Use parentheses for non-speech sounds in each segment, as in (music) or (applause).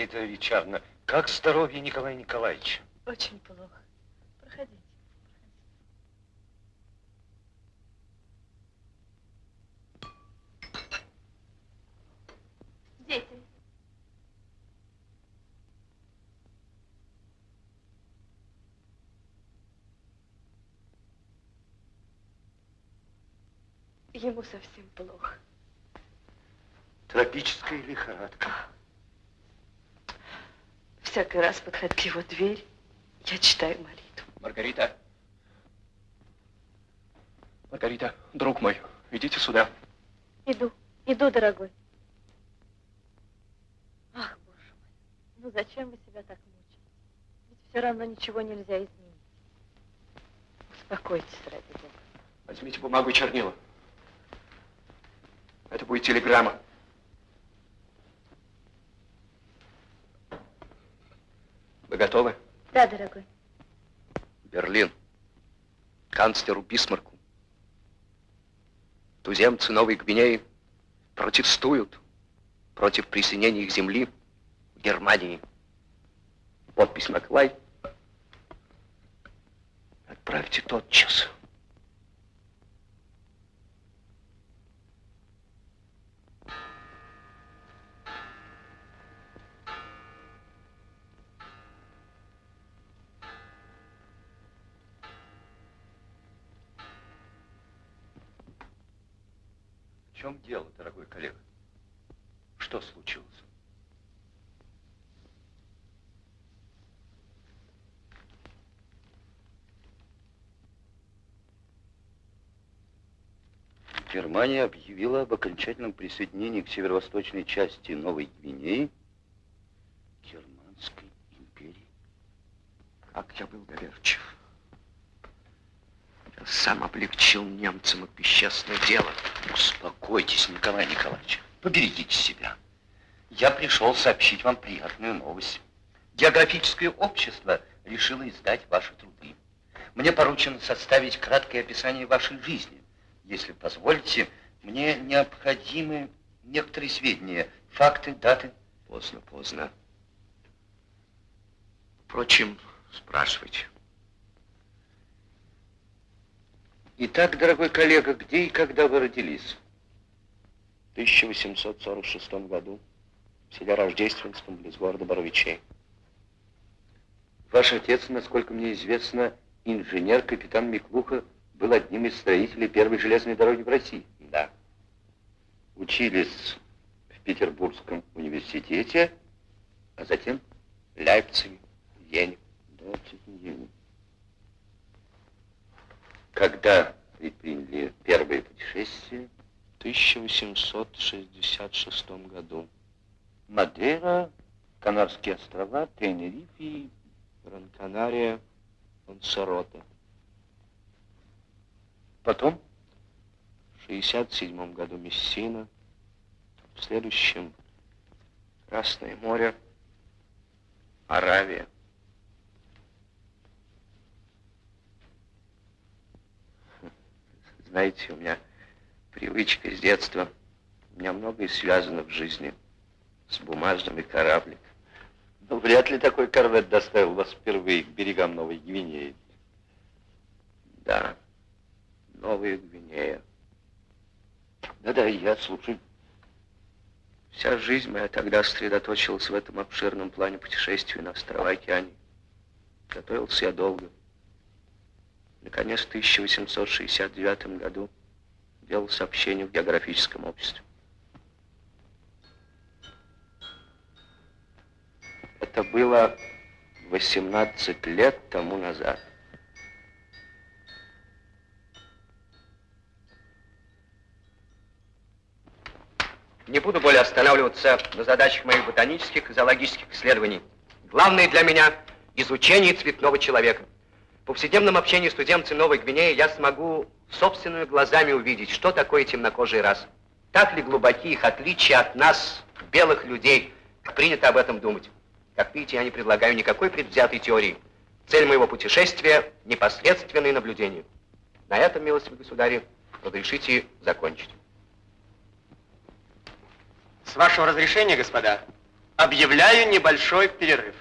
Маргарита Ричардовна, как здоровье Николая Николаевича? Очень плохо. Проходите. Дети. Ему совсем плохо. Тропическая лихорадка. Всякий раз, к его дверь, я читаю молитву. Маргарита. Маргарита, друг мой, идите сюда. Иду, иду, дорогой. Ах, боже мой, ну зачем вы себя так мучаете? Ведь все равно ничего нельзя изменить. Успокойтесь, ради Бога. Возьмите бумагу и чернила. Это будет телеграмма. Вы готовы? Да, дорогой. Берлин. Канцлеру Бисмарку. Туземцы Новой Гвинеи протестуют против присоединения их земли в Германии. Подпись Маклай. Отправьте тотчас. В чем дело, дорогой коллега? Что случилось? Германия объявила об окончательном присоединении к северо-восточной части Новой Гвинеи Германской империи. Как я был доверчив. Сам облегчил немцам их бесчестное дело. Успокойтесь, Николай Николаевич. Поберегите себя. Я пришел сообщить вам приятную новость. Географическое общество решило издать ваши труды. Мне поручено составить краткое описание вашей жизни. Если позволите, мне необходимы некоторые сведения, факты, даты. Поздно, поздно. Впрочем, спрашивайте. Итак, дорогой коллега, где и когда вы родились? В 1846 году в селе Рождественском, близ города Боровичей. Ваш отец, насколько мне известно, инженер, капитан Миклуха, был одним из строителей первой железной дороги в России. Да. Учились в Петербургском университете, а затем В Лейпциге, в Вене. Да, Вене. Когда предприняли первое путешествие? В 1866 году. Мадейра, Канарские острова, Тенерифе и Гран-Канария, Лансароте. потом? В 67 году Мессина. В следующем Красное море, Аравия. Знаете, у меня привычка с детства. У меня многое связано в жизни с бумажными корабликами. Ну, вряд ли такой корвет доставил вас впервые к берегам Новой Гвинеи. Да, Новая Гвинея. Да-да, я слушаю. Вся жизнь моя тогда сосредоточилась в этом обширном плане путешествий на острова океане. Готовился я долго. Наконец, в 1869 году делал сообщение в географическом обществе. Это было 18 лет тому назад. Не буду более останавливаться на задачах моих ботанических и зоологических исследований. Главное для меня – изучение цветного человека. Повседневном общении с туземцами Новой Гвинеи я смогу собственными глазами увидеть, что такое темнокожие расы. Так ли глубоки их отличия от нас, белых людей, как принято об этом думать. Как видите, я не предлагаю никакой предвзятой теории. Цель моего путешествия – непосредственные наблюдения. На этом, милостивый государь, разрешите закончить. С вашего разрешения, господа, Объявляю небольшой перерыв.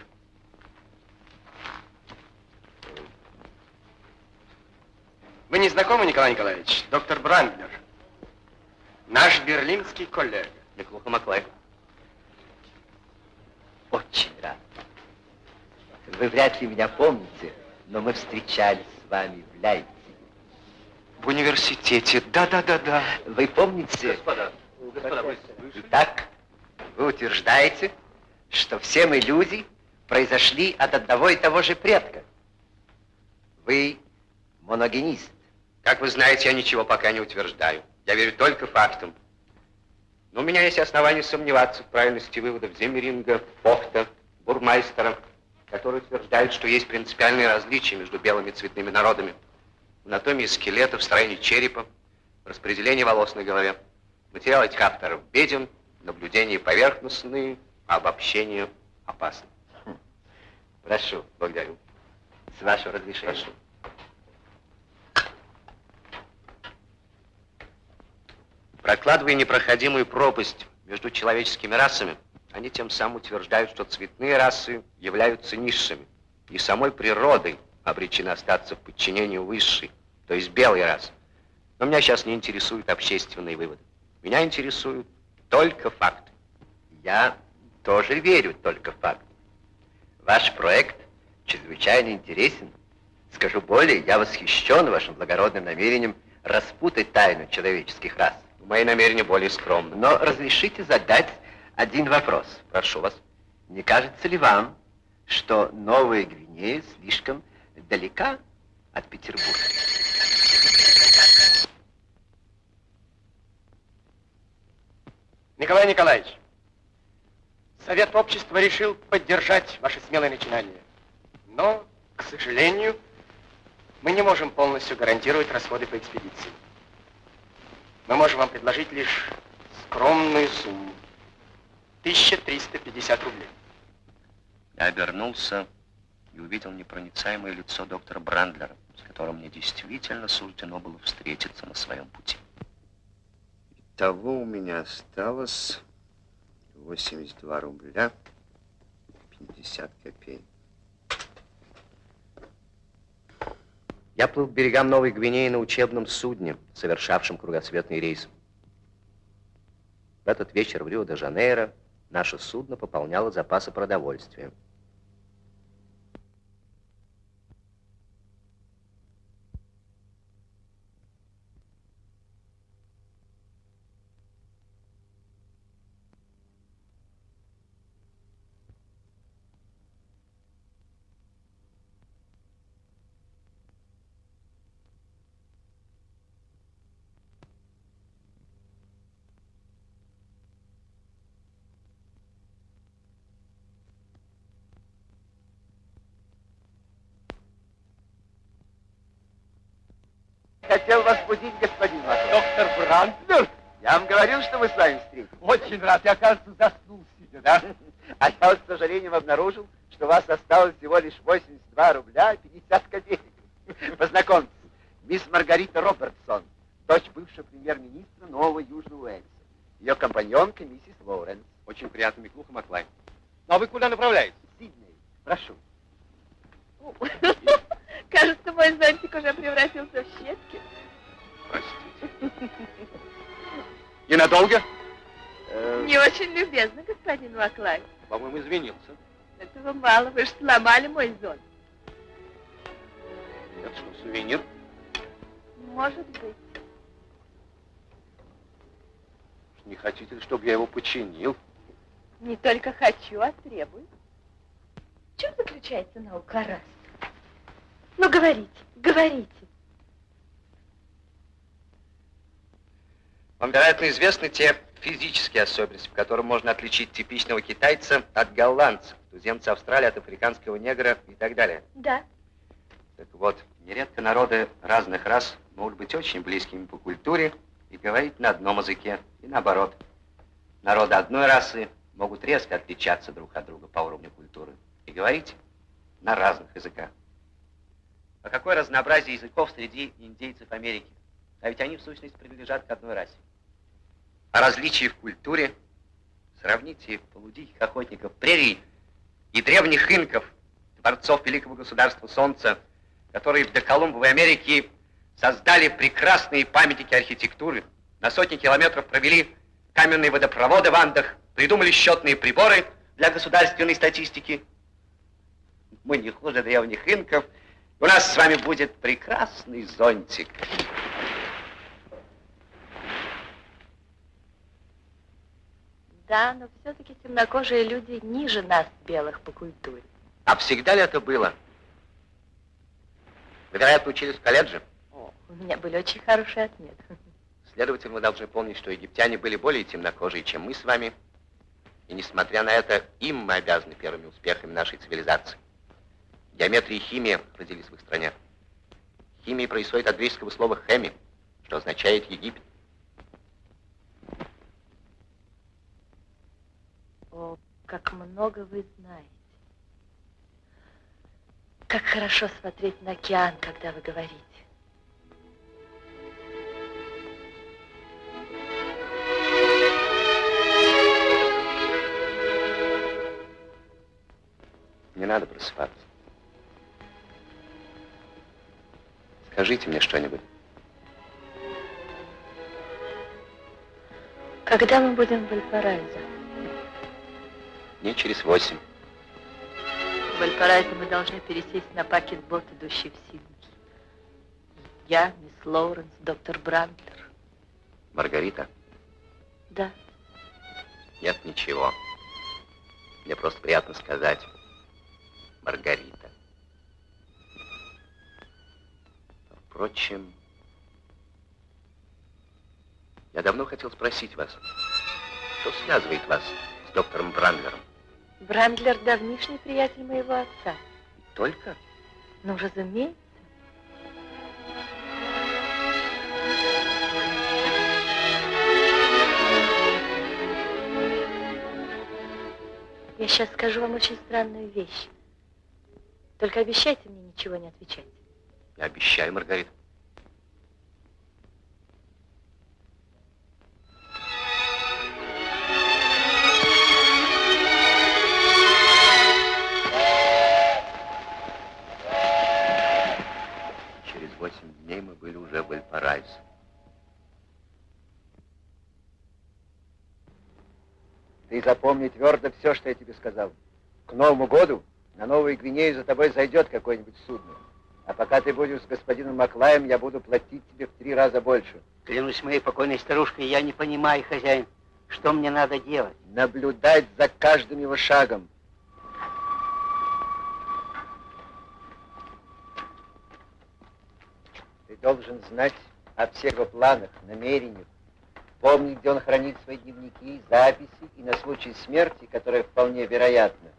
Вы не знакомы, Николай Николаевич? Доктор Брандлер. Наш берлинский коллега. Неплохо, Маклай. Очень рад. Вы вряд ли меня помните, но мы встречались с вами в Лейпциге. В университете. Да-да-да-да. Вы помните? Господа, господа, вы... Итак, вы утверждаете, что все мы люди произошли от одного и того же предка. Вы моногенист. Как вы знаете, я ничего пока не утверждаю. Я верю только фактам. Но у меня есть основания сомневаться в правильности выводов Земеринга, Фохта, Бурмайстера, которые утверждают, что есть принципиальные различия между белыми цветными народами. В анатомии скелета, в строении черепа, в распределении волос на голове. Материал этих авторов беден, наблюдения поверхностные, а обобщение опасно. Прошу. Благодарю. С вашего разрешения. Прошу. Прокладывая непроходимую пропасть между человеческими расами, они тем самым утверждают, что цветные расы являются низшими, и самой природой обречены остаться в подчинении высшей, то есть белой расы. Но меня сейчас не интересуют общественные выводы. Меня интересуют только факты. Я тоже верю только в факт. Ваш проект чрезвычайно интересен. Скажу более, я восхищен вашим благородным намерением распутать тайну человеческих рас. Мои намерения более скромны. Но разрешите задать один вопрос. Прошу вас. Не кажется ли вам, что Новая Гвинея слишком далека от Петербурга? Николай Николаевич, Совет общества решил поддержать ваши смелые начинания. Но, к сожалению, мы не можем полностью гарантировать расходы по экспедиции. Мы можем вам предложить лишь скромную сумму. 1350 рублей. Я обернулся и увидел непроницаемое лицо доктора Брандлера, с которым мне действительно суждено было встретиться на своем пути. Итого у меня осталось 82 рубля 50 копеек. Я плыл к берегам Новой Гвинеи на учебном судне, совершавшем кругосветный рейс. В этот вечер в Рио-де-Жанейро наше судно пополняло запасы продовольствия. Хотел вас будить, господин Маклай. Доктор Брандлер? Я вам говорил, что мы с вами встретимся. Очень рад. Я, кажется, заснул сидя, да? А я с сожалением обнаружил, что у вас осталось всего лишь 82 рубля 50 копеек. Познакомьтесь, мисс Маргарита Робертсон, дочь бывшего премьер-министра Нового Южного Уэльса. Ее компаньонка миссис Лоуренс. Очень приятно, Миклуха Маклай. Ну, а вы куда направляетесь? Сидней, прошу. (laughs) Кажется, мой зонтик уже превратился в щепки. Простите. Ненадолго? Э, Не очень любезно, господин Маклай. По-моему, извинился. Этого мало, вы же сломали мой зонт. Это что, сувенир? Может быть. Не хотите ли, чтобы я его починил? Не только хочу, а требую. В чем заключается наука рас? Ну, говорите, говорите. Вам, вероятно, известны те физические особенности, по которым можно отличить типичного китайца от голландца, туземца Австралии от африканского негра и так далее. Да. Так вот, нередко народы разных рас могут быть очень близкими по культуре и говорить на одном языке, и наоборот. Народы одной расы могут резко отличаться друг от друга по уровню культуры и говорить на разных языках. А какое разнообразие языков среди индейцев Америки? А ведь они в сущности принадлежат к одной расе. А различия в культуре Сравните полудиких охотников прерий и древних инков, творцов великого государства Солнца, которые в доколумбовой Америке создали прекрасные памятники архитектуры, на сотни километров провели каменные водопроводы в Андах, придумали счетные приборы для государственной статистики. Мы не хуже древних инков. У нас с вами будет прекрасный зонтик. Да, но все-таки темнокожие люди ниже нас, белых, по культуре. А всегда ли это было? Вы, вероятно, учились в колледже? О, у меня были очень хорошие отметки. Следовательно, вы должны помнить, что египтяне были более темнокожие, чем мы с вами. И несмотря на это, им мы обязаны первыми успехами нашей цивилизации. Геометрия и химия родились в их стране. Химия происходит от греческого слова «хеми», что означает «Египет». О, как много вы знаете. Как хорошо смотреть на океан, когда вы говорите. Не надо просыпаться. Скажите мне что-нибудь. Когда мы будем в Вальпараизо? Дней через восемь. В Вальпараизо мы должны пересесть на пакет-бот, идущий в Сидней. Я, мисс Лоуренс, доктор Брантлер. Маргарита? Да. Нет ничего. Мне просто приятно сказать. Маргарита. Впрочем, я давно хотел спросить вас, что связывает вас с доктором Брандлером? Брандлер давнишний приятель моего отца. Только? Ну, разумеется. Я сейчас скажу вам очень странную вещь. Только обещайте мне ничего не отвечать. Я обещаю, Маргарита. Запомни твердо все, что я тебе сказал. К Новому году на Новую Гвинею за тобой зайдет какое-нибудь судно. А пока ты будешь с господином Маклаем, я буду платить тебе в три раза больше. Клянусь моей покойной старушкой, я не понимаю, хозяин, что мне надо делать. Наблюдать за каждым его шагом. Ты должен знать о всех его планах, намерениях, помнить, где он хранит свои дневники, записи и на случай смерти, которая вполне вероятна.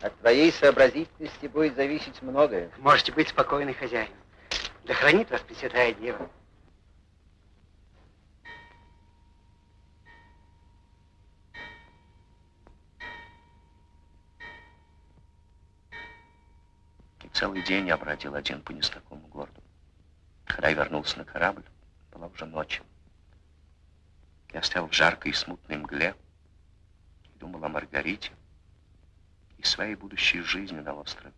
От твоей сообразительности будет зависеть многое. Можете быть спокойны, хозяин. Да хранит вас Пресвятая Дева. И целый день я бродил один по незнакомому городу. Когда я вернулся на корабль, была уже ночь. Я стоял в жаркой и смутной мгле и думал о Маргарите и своей будущей жизни на острове.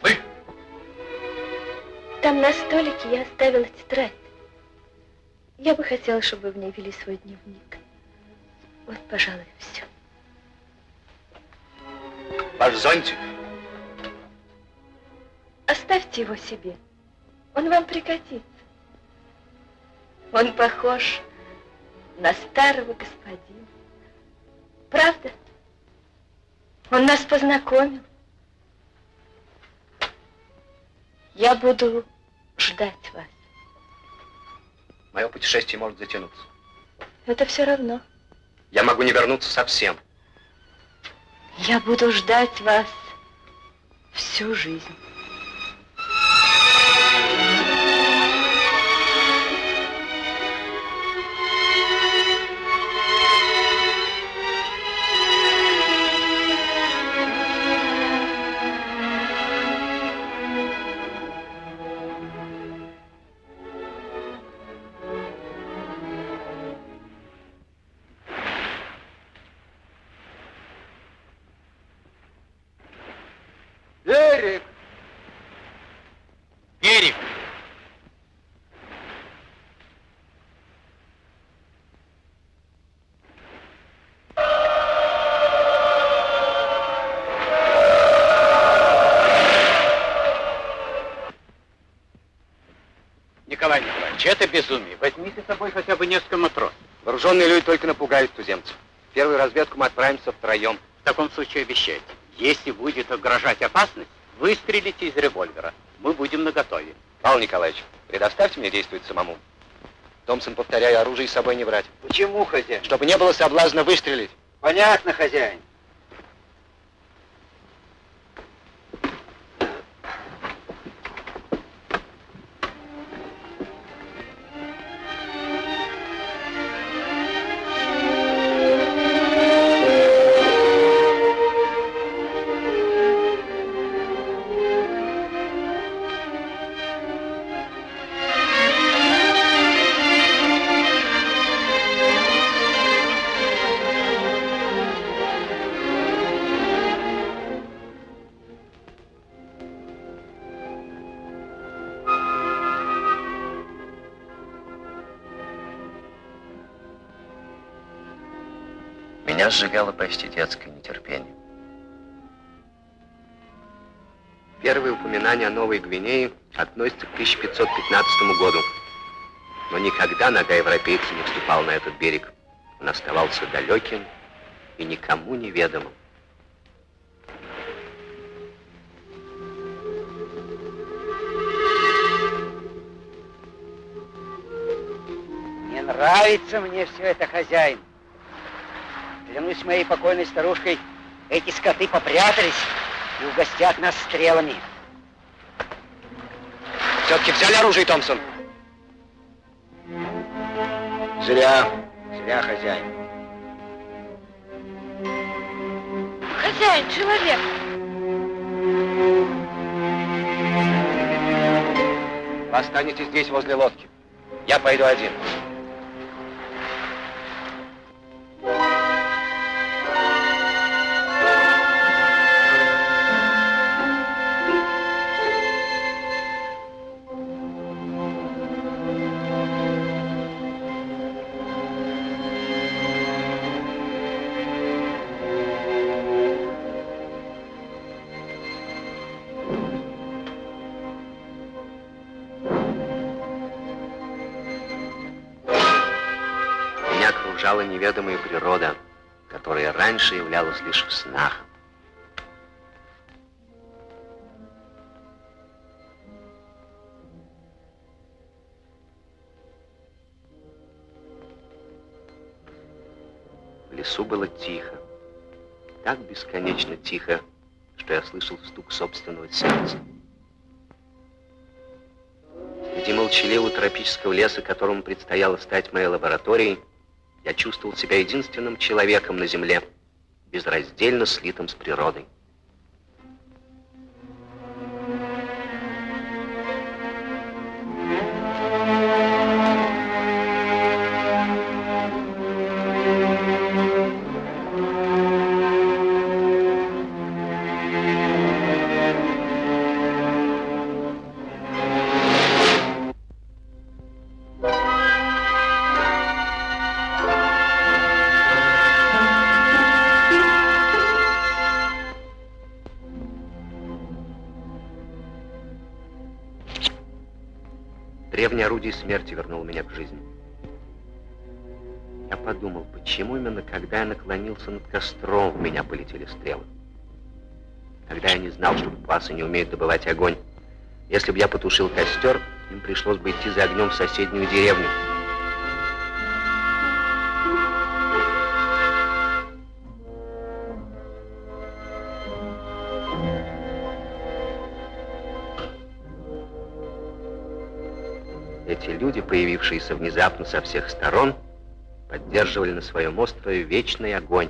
Вы? Там на столике я оставила тетрадь. Я бы хотела, чтобы вы в ней вели свой дневник. Вот, пожалуй, все. Ваш зонтик? Оставьте его себе. Он вам пригодится. Он похож на старого господина. Правда? Он нас познакомил. Я буду ждать вас. Мое путешествие может затянуться. Это все равно. Я могу не вернуться совсем. Я буду ждать вас всю жизнь. Иванович, это безумие. Возьмите с собой хотя бы несколько матросов. Вооруженные люди только напугают туземцев. Первую разведку мы отправимся втроем. В таком случае обещайте. Если будет угрожать опасность, выстрелите из револьвера. Мы будем наготове. Павел Николаевич, предоставьте мне действовать самому. Томпсон, повторяю, оружие с собой не брать. Почему, хозяин? Чтобы не было соблазна выстрелить. Понятно, хозяин. Меня сжигало почти детское нетерпение. Первые упоминания о Новой Гвинее относятся к 1515 году. Но никогда нога европейца не вступала на этот берег. Он оставался далеким и никому неведомым. Не нравится мне все это, хозяин. Клянусь моей покойной старушкой, эти скоты попрятались и угостят нас стрелами. Все-таки взяли оружие, Томпсон? Зря, зря, хозяин. Хозяин, человек. Вы останетесь здесь, возле лодки. Я пойду один. Окружала неведомая природа, которая раньше являлась лишь в снах. В лесу было тихо, так бесконечно тихо, что я слышал стук собственного сердца. Среди молчаливого тропического леса, которому предстояло стать моей лабораторией, я чувствовал себя единственным человеком на Земле, безраздельно слитым с природой. Смерти вернуло меня к жизни. Я подумал, почему именно когда я наклонился над костром, в меня полетели стрелы. Тогда я не знал, что пасы не умеют добывать огонь. Если бы я потушил костер, им пришлось бы идти за огнем в соседнюю деревню. Появившиеся внезапно со всех сторон, поддерживали на своем острове вечный огонь.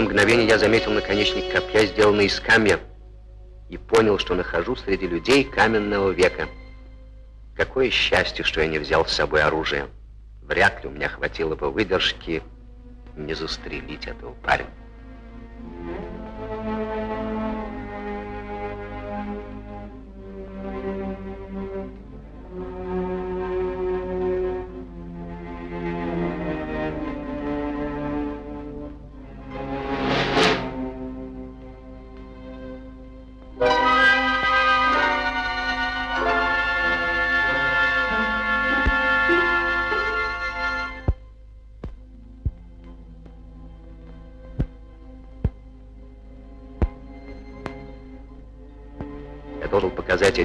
Это мгновение я заметил наконечник копья, сделанный из камня, и понял, что нахожусь среди людей каменного века. Какое счастье, что я не взял с собой оружие. Вряд ли у меня хватило бы выдержки не застрелить этого парня.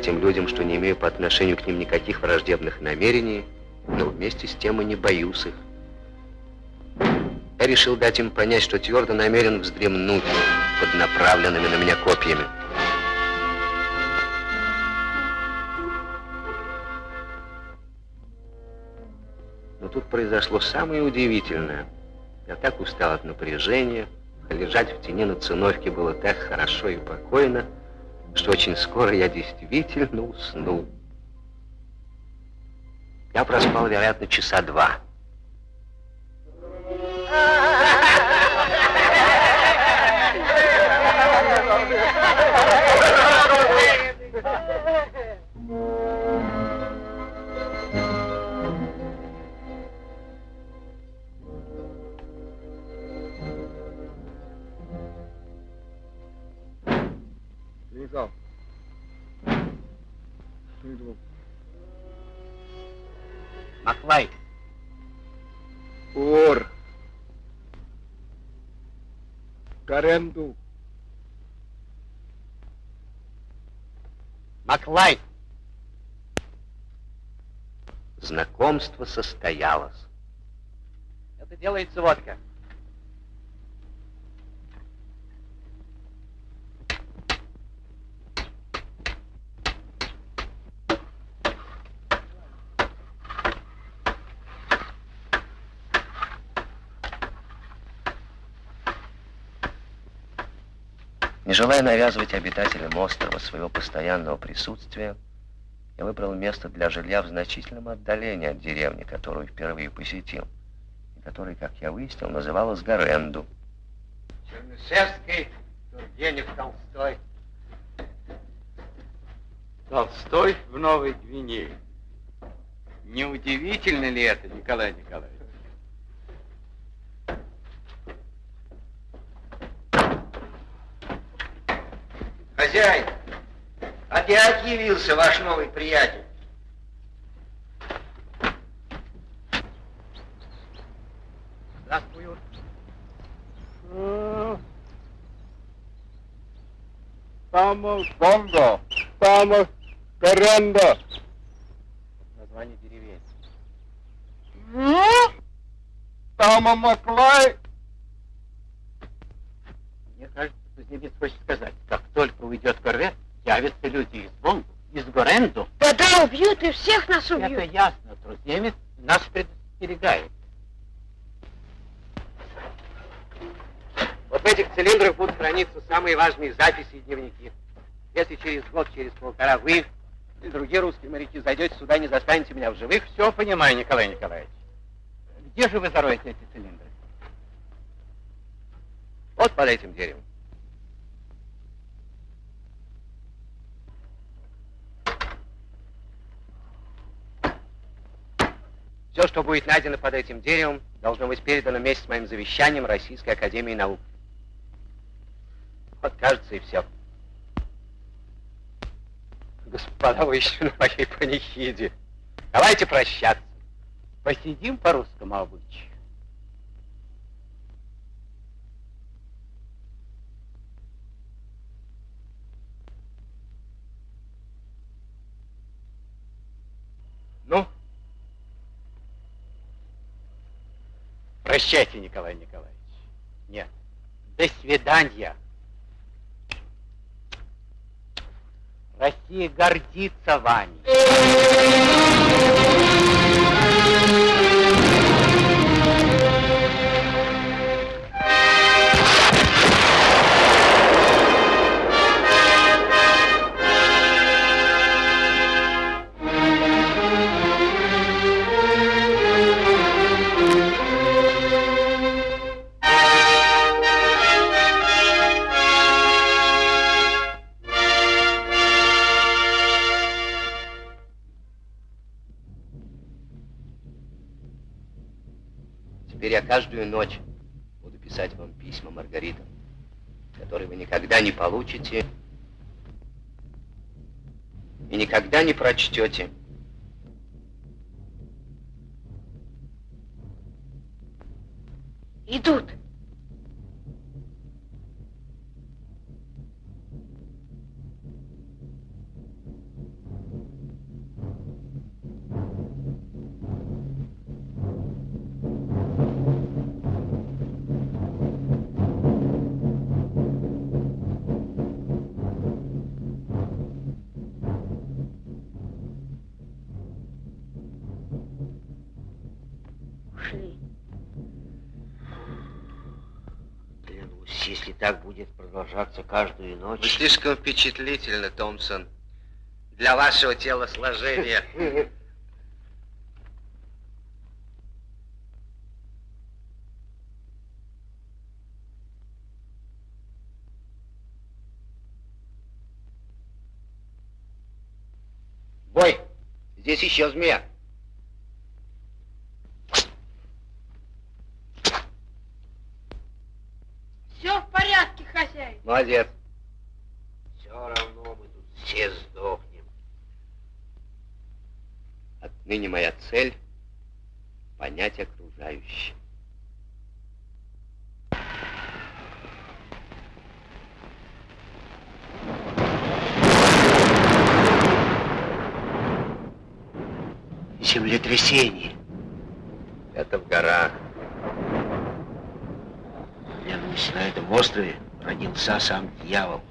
Этим людям, что не имею по отношению к ним никаких враждебных намерений, но вместе с тем и не боюсь их. Я решил дать им понять, что твердо намерен вздремнуть под направленными на меня копьями. Но тут произошло самое удивительное. Я так устал от напряжения, лежать в тени на циновке было так хорошо и покойно, что очень скоро я действительно уснул. Я проспал, вероятно, часа два. Legal. Bom. Маклай, Por. Каренду. Маклай, Знакомство состоялось. это делается водка. Желая навязывать обитателям острова своего постоянного присутствия, я выбрал место для жилья в значительном отдалении от деревни, которую впервые посетил, и которая, как я выяснил, называлась Гаренду. Чернышевский, Тургенев, Толстой. Толстой в Новой Гвинее. Неудивительно ли это, Николай Николаевич? Хозяин, опять явился ваш новый приятель. Здравствуй, Юр. Estamos Бонго. Estamos Каренда. Название деревень. Тама Маклай. Мне кажется, кузнец хочет сказать, как только уйдет корвет, явятся люди из Бонгу, из Горенду. Да-да, убьют и всех нас Это убьют. ясно, труднемец нас предостерегает. Вот в этих цилиндрах будут храниться самые важные записи и дневники. Если через год, через полтора вы или другие русские моряки зайдете сюда не застанете меня в живых, все понимаю, Николай Николаевич. Где же вы зароете эти цилиндры? Вот под этим деревом. Все, что будет найдено под этим деревом, должно быть передано вместе с моим завещанием Российской Академии Наук. Вот, кажется, и все. Господа, вы еще на моей панихиде. Давайте прощаться. Посидим по русскому обычаю. Ну, прощайте, Николай Николаевич. Нет, до свидания. Россия гордится вами. Каждую ночь буду писать вам письма, Маргарита, которые вы никогда не получите и никогда не прочтете. Идут. Продолжаться каждую ночь... Вы слишком впечатлительны, Томпсон, для вашего телосложения. Бой, здесь еще змея. Все в порядке, Молодец. Все равно мы тут все сдохнем. Отныне моя цель — понять окружающее. Землетрясение. Это в горах. Клянусь, на этом острове родился сам дьявол.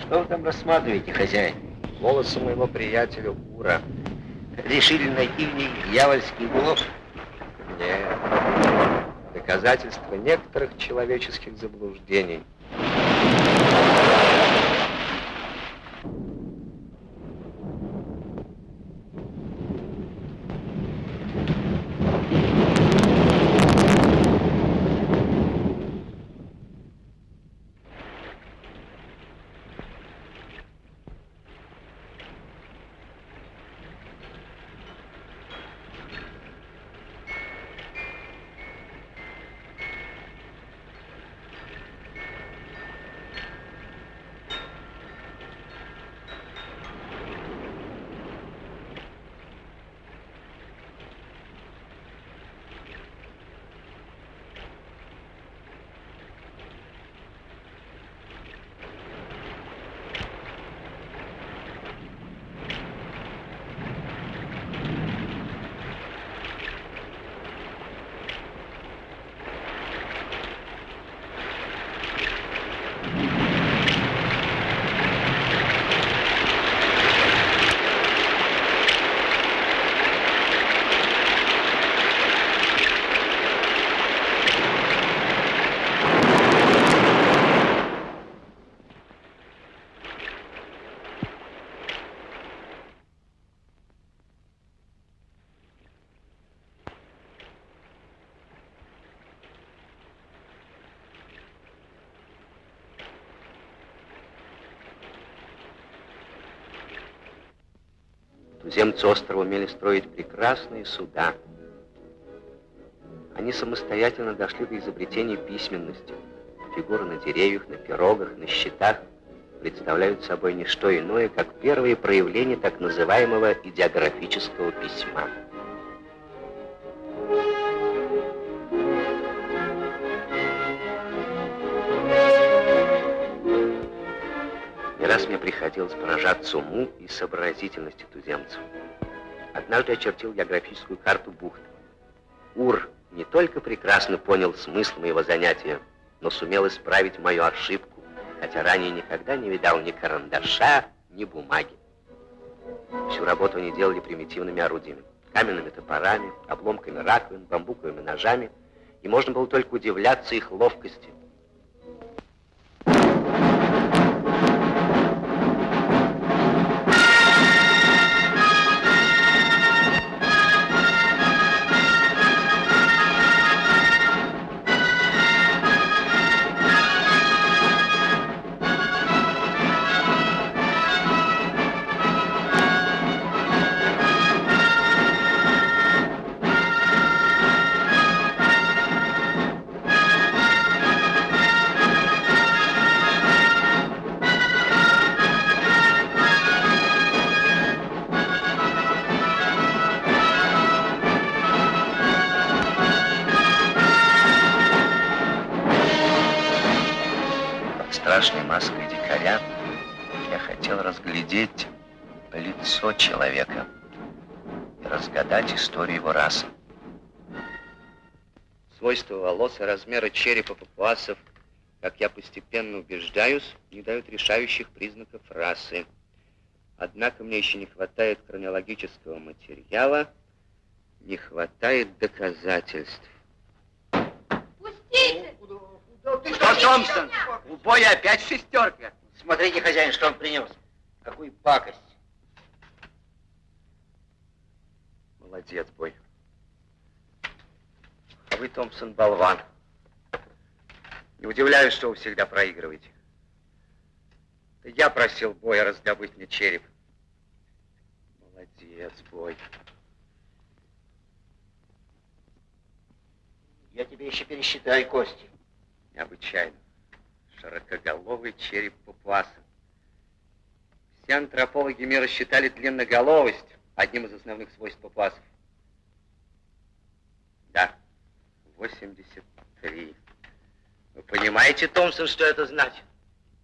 Что вы там рассматриваете, хозяин? Волосы моего приятеля Ура. Решили найти в них дьявольский улов? Нет. Доказательства некоторых человеческих заблуждений. Туземцы острова умели строить прекрасные суда. Они самостоятельно дошли до изобретения письменности. Фигуры на деревьях, на пирогах, на щитах представляют собой не что иное, как первые проявления так называемого идеографического письма. Приходилось поражаться уму и сообразительности туземцев. Однажды очертил географическую карту бухты. Ур не только прекрасно понял смысл моего занятия, но сумел исправить мою ошибку, хотя ранее никогда не видал ни карандаша, ни бумаги. Всю работу они делали примитивными орудиями. Каменными топорами, обломками раковин, бамбуковыми ножами, и можно было только удивляться их ловкости. Историю его расы. Свойства волос и размеры черепа папуасов, как я постепенно убеждаюсь, не дают решающих признаков расы. Однако мне еще не хватает хронологического материала, не хватает доказательств. Пустите! Что, Томпсон? У боя опять шестерка. Смотрите, хозяин, что он принес. Какую пакость. Молодец, бой. А вы, Томпсон, болван. Не удивляюсь, что вы всегда проигрываете. Это я просил боя раздобыть мне череп. Молодец, бой. Я тебе еще пересчитаю кости. Необычайно. Широкоголовый череп папуаса. Все антропологи мира считали длинноголовость одним из основных свойств папуасов. Да, 83. Вы понимаете, Томпсон, что это значит?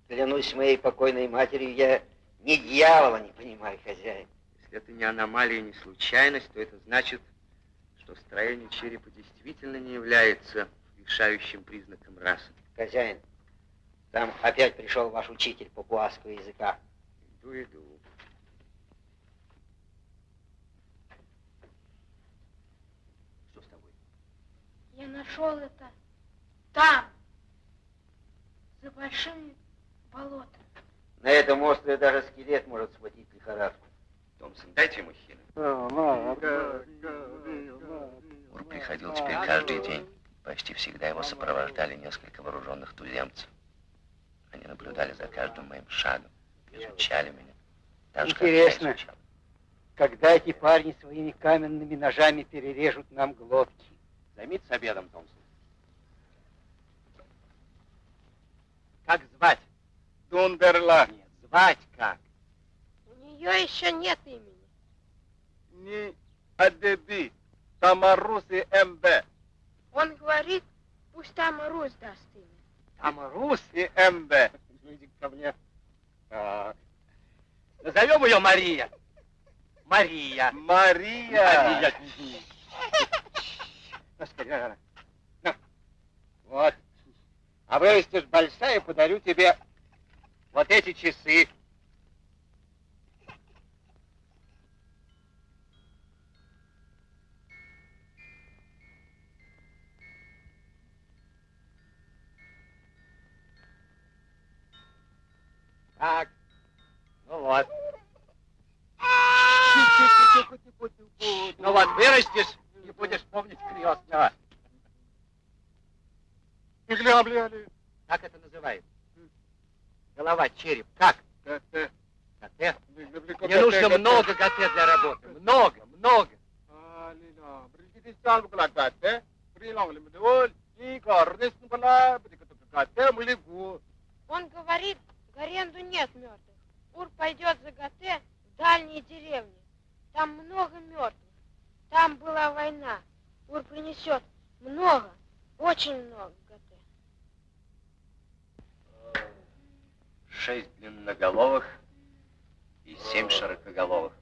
Клянусь моей покойной матерью, я ни дьявола не понимаю, хозяин. Если это не аномалия, не случайность, то это значит, что строение черепа действительно не является решающим признаком расы. Хозяин, там опять пришел ваш учитель папуасского языка. Иду, иду. Что с тобой? Я нашел это там, за большими болотами. На этом острове даже скелет может схватить лихорадку. Томпсон, дайте ему хина. Ур приходил теперь каждый день. Почти всегда его сопровождали несколько вооруженных туземцев. Они наблюдали за каждым моим шагом, изучали меня. Так же, как я Интересно. Когда эти парни своими каменными ножами перережут нам глотки? Займитесь обедом, Томпсон. Как звать? Дундерла. Нет, звать как? У нее еще нет имени. Ни Адеби. Тамаруси МБ. Он говорит, пусть там Русь даст имя. Там Рус. И МБ. иди ко мне. Так. Назовем ее Мария. Мария. Мария. Мария. (laughs) Ну, скорее. На. Вот. А вырастешь большая, подарю тебе вот эти часы. Так. Ну вот. Ну вот, вырастешь и будешь помнить крестного. Как это называется? Голова, череп. Как? Коте. Мне нужно много коте для работы. Много, много. Он говорит, в Горенду нет мертвых. Ур пойдет за Гате в дальние деревни. Там много мертвых. Там была война. Ур принесет много, очень много Гате. Шесть длинноголовых и семь широкоголовых.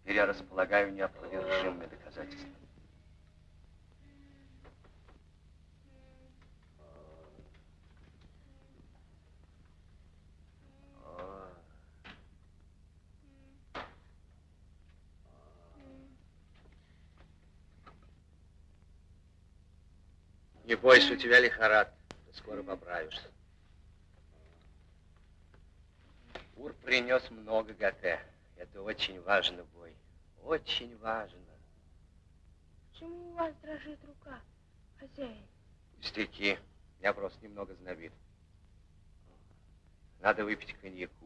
Теперь я располагаю неопровержимыми доказательствами. Не бойся, у тебя лихорадка. Ты скоро поправишься. Ур принес много ГТ. Это очень важно, бой. Очень важно. Почему у вас дрожит рука, хозяин? Пустяки. Я просто немного знобит. Надо выпить коньяку.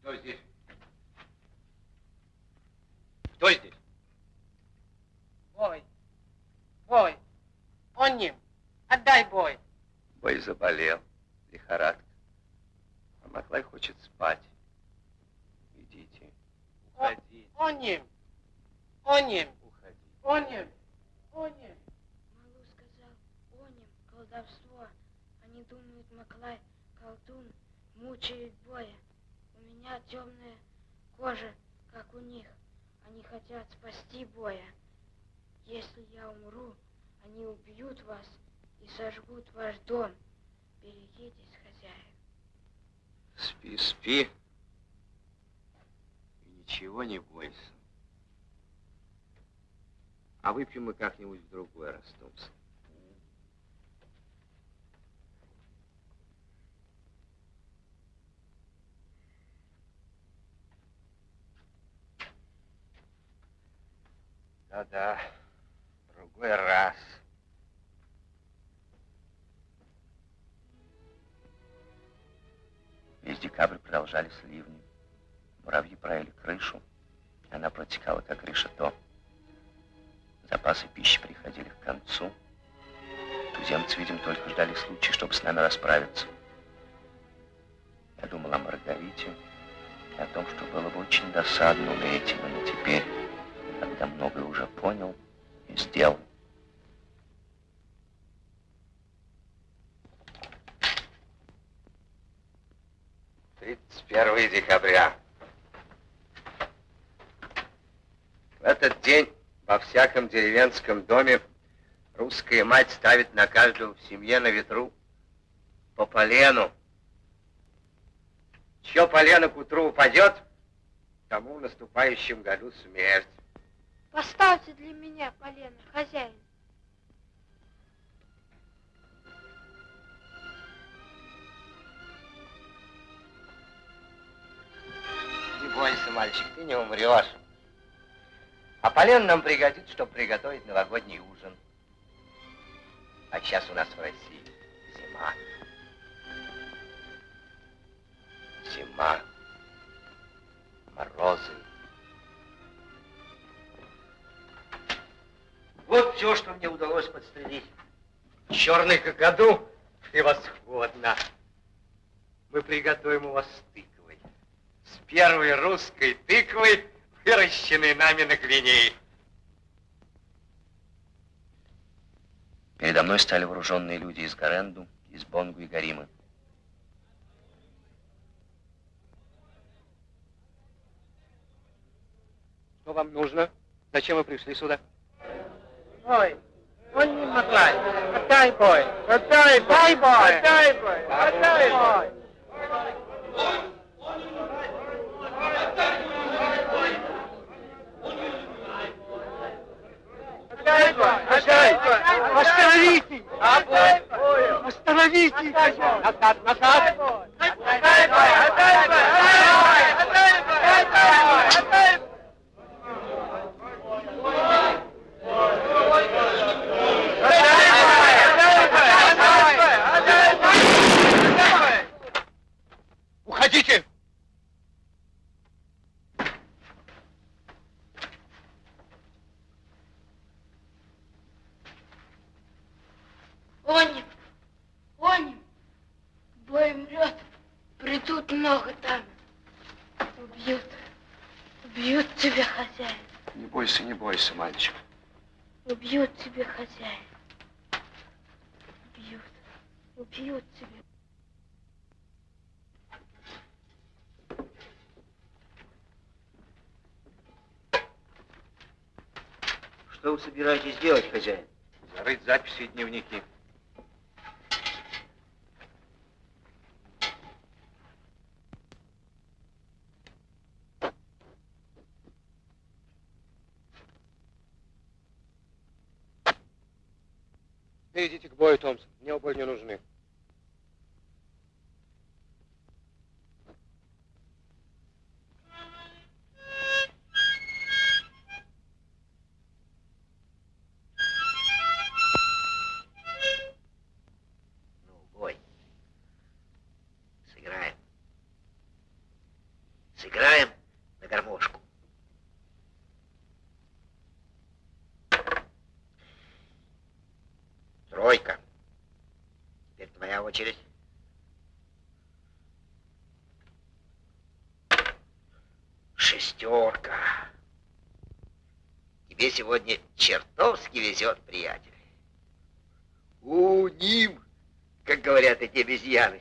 Кто здесь? Кто здесь? Бой. Бой. Он ним. Отдай бой. Бой заболел. Лихорадка. А Маклай хочет спать. Идите. Уходи. Оним. Оним. Уходи. Оним. Оним. Малу сказал, оним, колдовство. Они думают, Маклай, колдун, мучает боя. Меня темная кожа, как у них. Они хотят спасти боя. Если я умру, они убьют вас и сожгут ваш дом. Берегитесь, хозяин. Спи, спи. И ничего не бойся. А выпьем мы как-нибудь в другой раз, Томпсон. Да-да, другой раз. Весь декабрь продолжались ливни. Муравьи правили крышу. Она протекала, как решето. Запасы пищи приходили к концу. Туземцы, видимо, только ждали случая, чтобы с нами расправиться. Я думал о Маргарите о том, что было бы очень досадно умереть именно теперь, когда многое уже понял и сделал. Тридцать первое декабря. В этот день во всяком деревенском доме русская мать ставит на каждого в семье на ветру по полену. Чье полено к утру упадет, тому в наступающем году смерть. Поставьте для меня полено, хозяин. Не бойся, мальчик, ты не умрешь. А полен нам пригодится, чтобы приготовить новогодний ужин. А сейчас у нас в России зима. Зима. Морозы. Вот все, что мне удалось подстрелить. Черный какаду превосходно. Мы приготовим его с тыквой. С первой русской тыквой, выращенной нами на Гвинее. Передо мной стали вооруженные люди из Гаренду, из Бонгу и Гаримы. Что вам нужно? Зачем вы пришли сюда? Ой, он не бой. Отдай бой. Отдай бой. Отдай бой. Отдай бой. Отдай бой. Остановите. Остановите. Назад, назад. Отдай бой. Отдай бой. Отдай бой. Отдай бой. Отдай бой. Уходите! Оним, оним, бой умрет, придут много там. Убьют, убьют тебя, хозяин. Не бойся, не бойся, мальчик. Убьют тебя, хозяин. Убьют, убьют тебя. Что вы собираетесь делать, хозяин? Зарыть записи и дневники. Сегодня чертовски везет, приятель. У ним, как говорят эти обезьяны.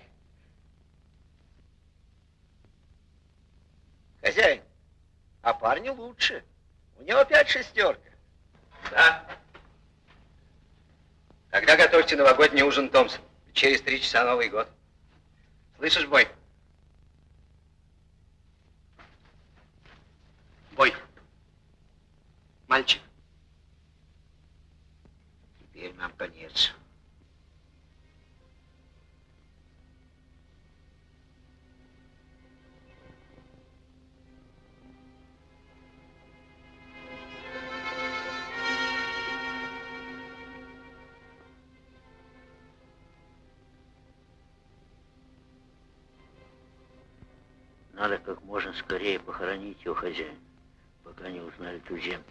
Хозяин, а парню лучше. У него опять шестерка. Да. Тогда готовьте новогодний ужин, Томпсон. Через три часа Новый год. Слышишь, Бой? Бой. Скорее похоронить его хозяина, пока не узнали туземцы.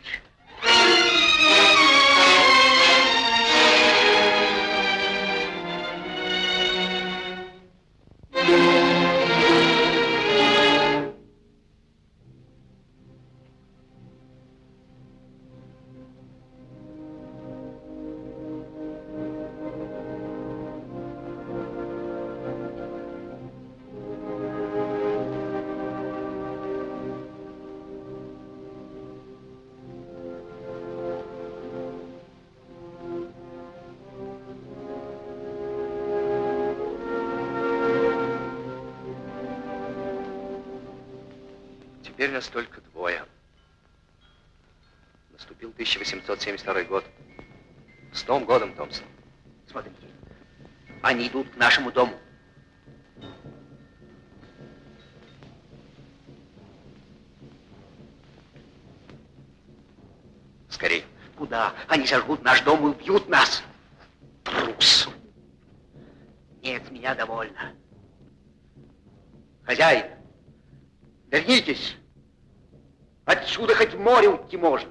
Теперь нас только двое. Наступил 1872 год. С Новым годом, Томпсон. Смотрите, они идут к нашему дому. Скорей. Куда? Они сожгут наш дом и убьют нас. Трус. Нет, меня довольно. Хозяин, вернитесь. Море уйти можно.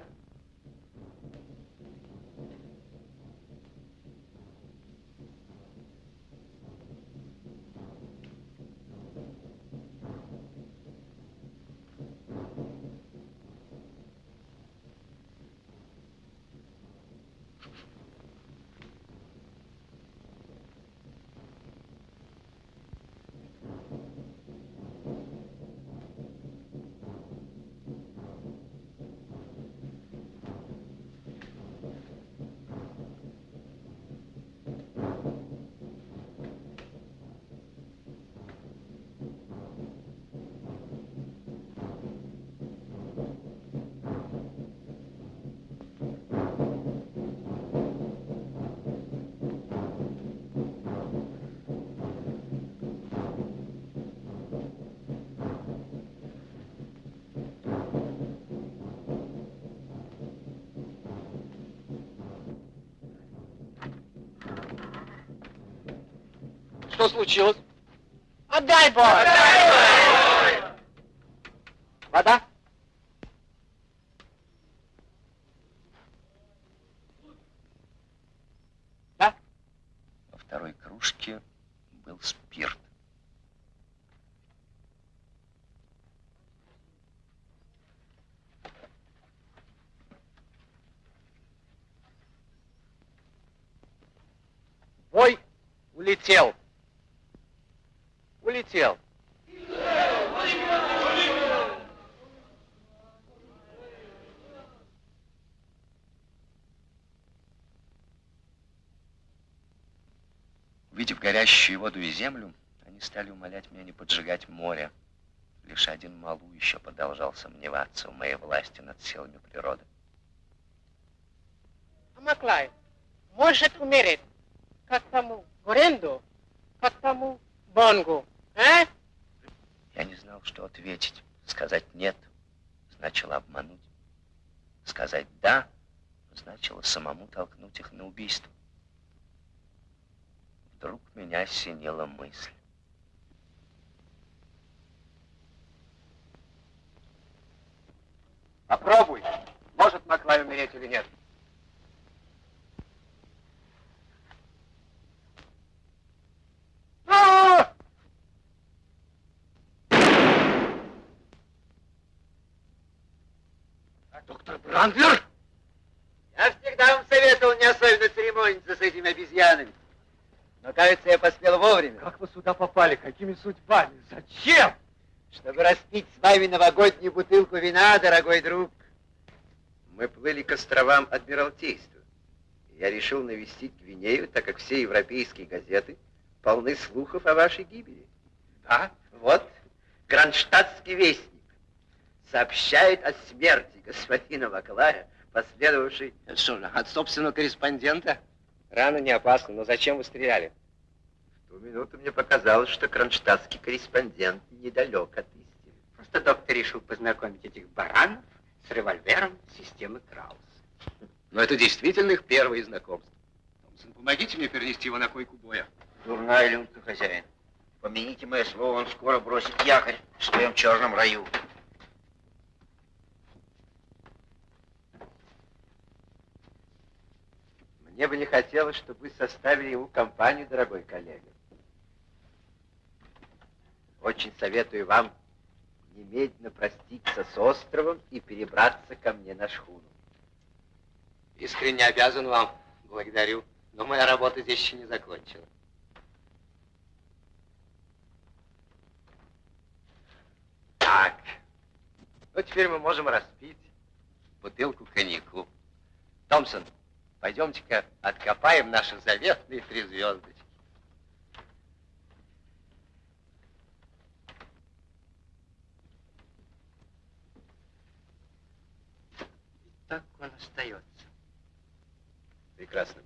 Случилось? Отдай бой! Вода? Во второй кружке был спирт. Бой. Улетел. Увидев горящую воду и землю, они стали умолять меня не поджигать море. Лишь один Малу еще продолжал сомневаться в моей власти над силами природы. Маклай, может умереть, как тому Горенду, как тому Бонгу, а? Я не знал, что ответить. Сказать «нет» значило обмануть. Сказать «да» значило самому толкнуть их на убийство вдруг меня осенила мысль. Попробуй, может Маклай умереть или нет. А! Доктор Брандлер? Я всегда вам советовал не особенно церемониться с этими обезьянами. Но, кажется, я поспел вовремя. Как вы сюда попали? Какими судьбами? Зачем? Чтобы распить с вами новогоднюю бутылку вина, дорогой друг. Мы плыли к островам Адмиралтейства. Я решил навестить Гвинею, так как все европейские газеты полны слухов о вашей гибели. Да, вот, Кронштадтский вестник сообщает о смерти господина Маклая, последовавшей... Что же, от собственного корреспондента? Рано не опасно, но зачем вы стреляли? В ту минуту мне показалось, что кронштадтский корреспондент недалек от истины. Просто доктор решил познакомить этих баранов с револьвером системы Краус. Но это действительно их первые знакомства. Томпсон, помогите мне перенести его на койку боя. Дурная люнька, хозяин. Помяните мое слово, он скоро бросит якорь в своем черном раю. Мне бы не хотелось, чтобы вы составили ему компанию, дорогой коллега. Очень советую вам немедленно проститься с островом и перебраться ко мне на шхуну. Искренне обязан вам. Благодарю. Но моя работа здесь еще не закончена. Так. Ну, теперь мы можем распить бутылку коньяку. Томпсон, пойдемте-ка откопаем наши заветные три звездочки. Так он остается. Прекрасно.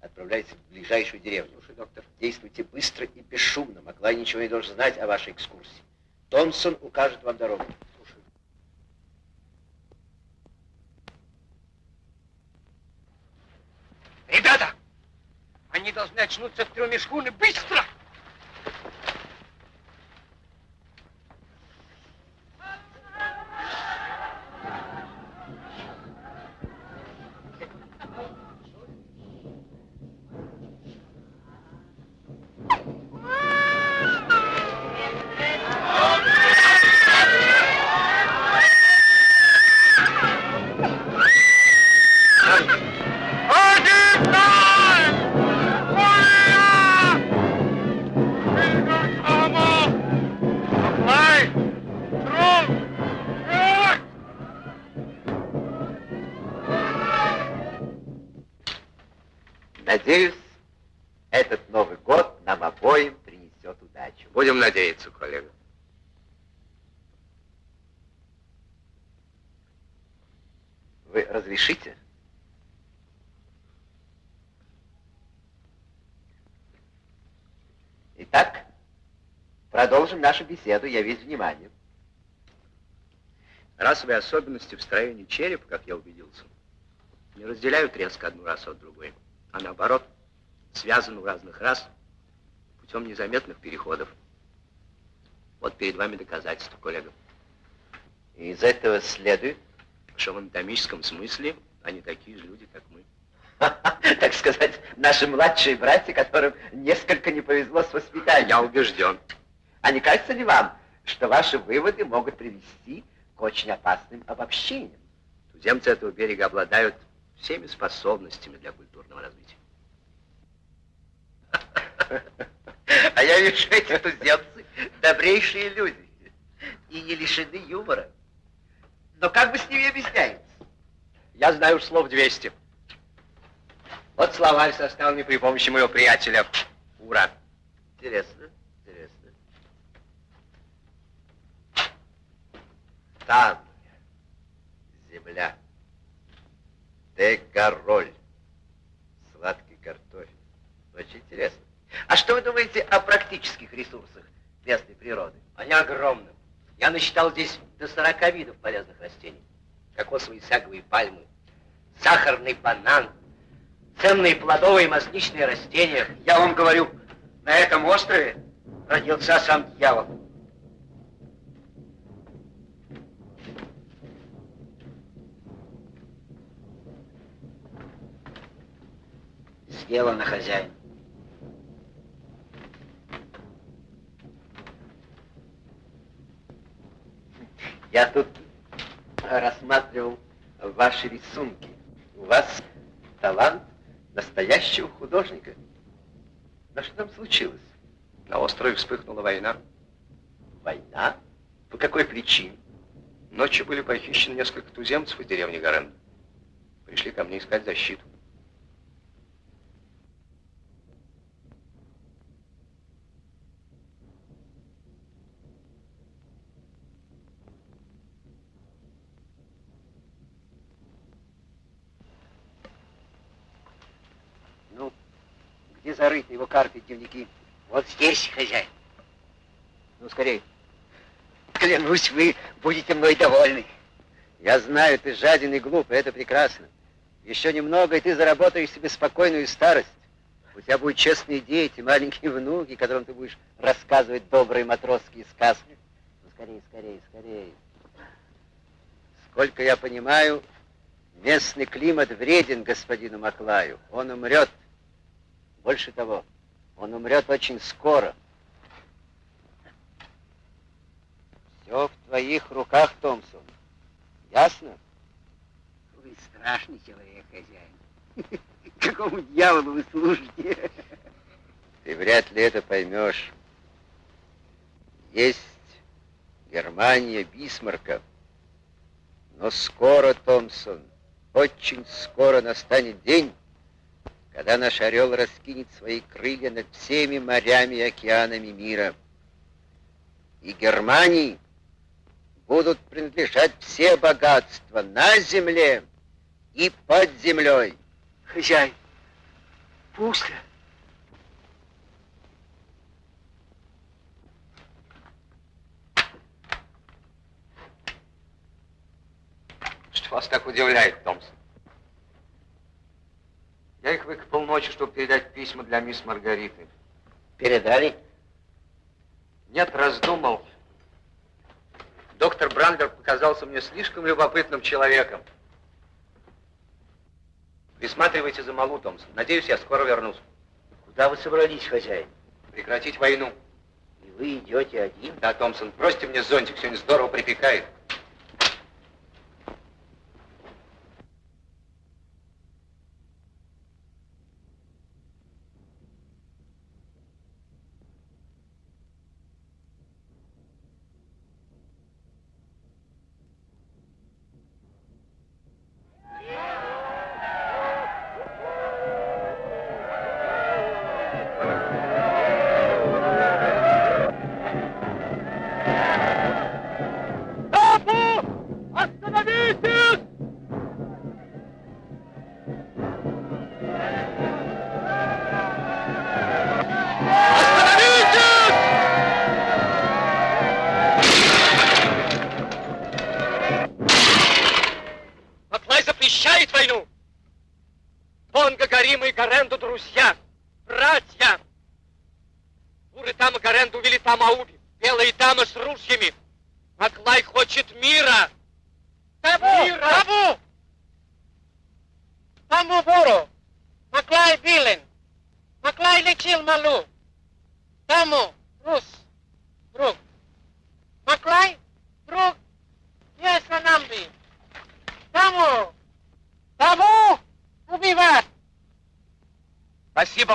Отправляйтесь в ближайшую деревню. Слушай, доктор, действуйте быстро и бесшумно. Маклай ничего не должен знать о вашей экскурсии. Томпсон укажет вам дорогу. Слушай. Ребята! Они должны очнуться в трюме шхуны. Быстро! Продолжим нашу беседу. Я весь внимание. Расовые особенности в строении черепа, как я убедился, не разделяют резко одну расу от другой, а наоборот, связаны у разных рас путем незаметных переходов. Вот перед вами доказательство, коллега. И из этого следует, что в анатомическом смысле они такие же люди, как мы. (laughs) так сказать, наши младшие братья, которым несколько не повезло с воспитанием. Я убежден. А не кажется ли вам, что ваши выводы могут привести к очень опасным обобщениям? Туземцы этого берега обладают всеми способностями для культурного развития. А я вижу, эти туземцы добрейшие люди и не лишены юмора. Но как вы с ними объясняете? Я знаю уж слов 200. Вот словарь, составленный при помощи моего приятеля Ура. Интересно. Там земля. Дегороль. Сладкий картофель. Очень интересно. А что вы думаете о практических ресурсах местной природы? Они огромны. Я насчитал здесь до 40 видов полезных растений. Кокосовые саговые пальмы, сахарный банан, ценные плодовые и масличные растения. Я вам говорю, на этом острове родился сам дьявол. Сделано, хозяин. Я тут рассматривал ваши рисунки. У вас талант настоящего художника. Но что там случилось? На острове вспыхнула война. Война? По какой причине? Ночью были похищены несколько туземцев из деревни Гарен. Пришли ко мне искать защиту. Ну, где зарыты его карты дневники? Вот здесь, хозяин. Ну, скорей. Клянусь, вы будете мной довольны. Я знаю, ты жаден и глуп, и это прекрасно. Еще немного, и ты заработаешь себе спокойную старость. У тебя будут честные дети, маленькие внуки, которым ты будешь рассказывать добрые матросские сказки. Ну, скорее, скорее, скорее. Сколько я понимаю, местный климат вреден господину Маклаю. Он умрет. Больше того, он умрет очень скоро. Все в твоих руках, Томпсон. Ясно? Вы страшный человек, хозяин. (laughs) Какому дьяволу вы служите? Ты вряд ли это поймешь. Есть Германия Бисмарка. Но скоро, Томпсон, очень скоро настанет день, когда наш орел раскинет свои крылья над всеми морями и океанами мира. И Германии будут принадлежать все богатства на земле и под землей. Хозяин, пусто. Что вас так удивляет, Томпсон? Я их выкопал ночью, чтобы передать письма для мисс Маргариты. Передали? Нет, раздумал. Доктор Брандер показался мне слишком любопытным человеком. Присматривайте за Малу, Томпсон. Надеюсь, я скоро вернусь. Куда вы собрались, хозяин? Прекратить войну. И вы идете один? Да, Томпсон, бросьте мне зонтик, сегодня здорово припекает.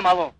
Малу.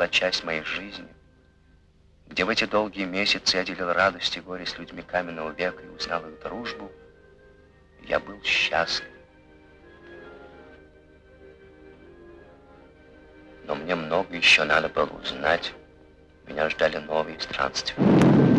Унесла часть моей жизни, где в эти долгие месяцы я делил радость и горе с людьми каменного века и узнал их дружбу, Я был счастлив. Но мне много еще надо было узнать. Меня ждали новые странствия.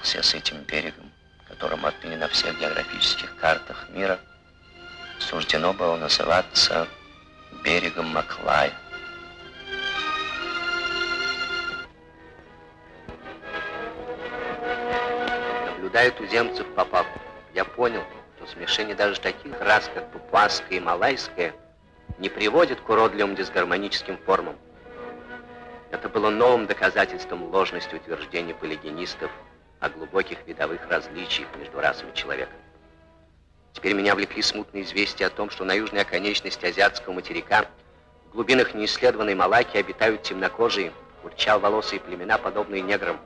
Прощался с этим берегом, которому отныне на всех географических картах мира суждено было называться берегом Маклая. Наблюдая туземцев попав, я понял, что смешение даже таких рас, как папуасская и малайская, не приводит к уродливым дисгармоническим формам. Это было новым доказательством ложности утверждений полигенистов о глубоких видовых различиях между расами человека. Теперь меня влекли смутные известия о том, что на южной оконечности азиатского материка в глубинах неисследованной Малайки обитают темнокожие, курчал-волосые племена, подобные неграм.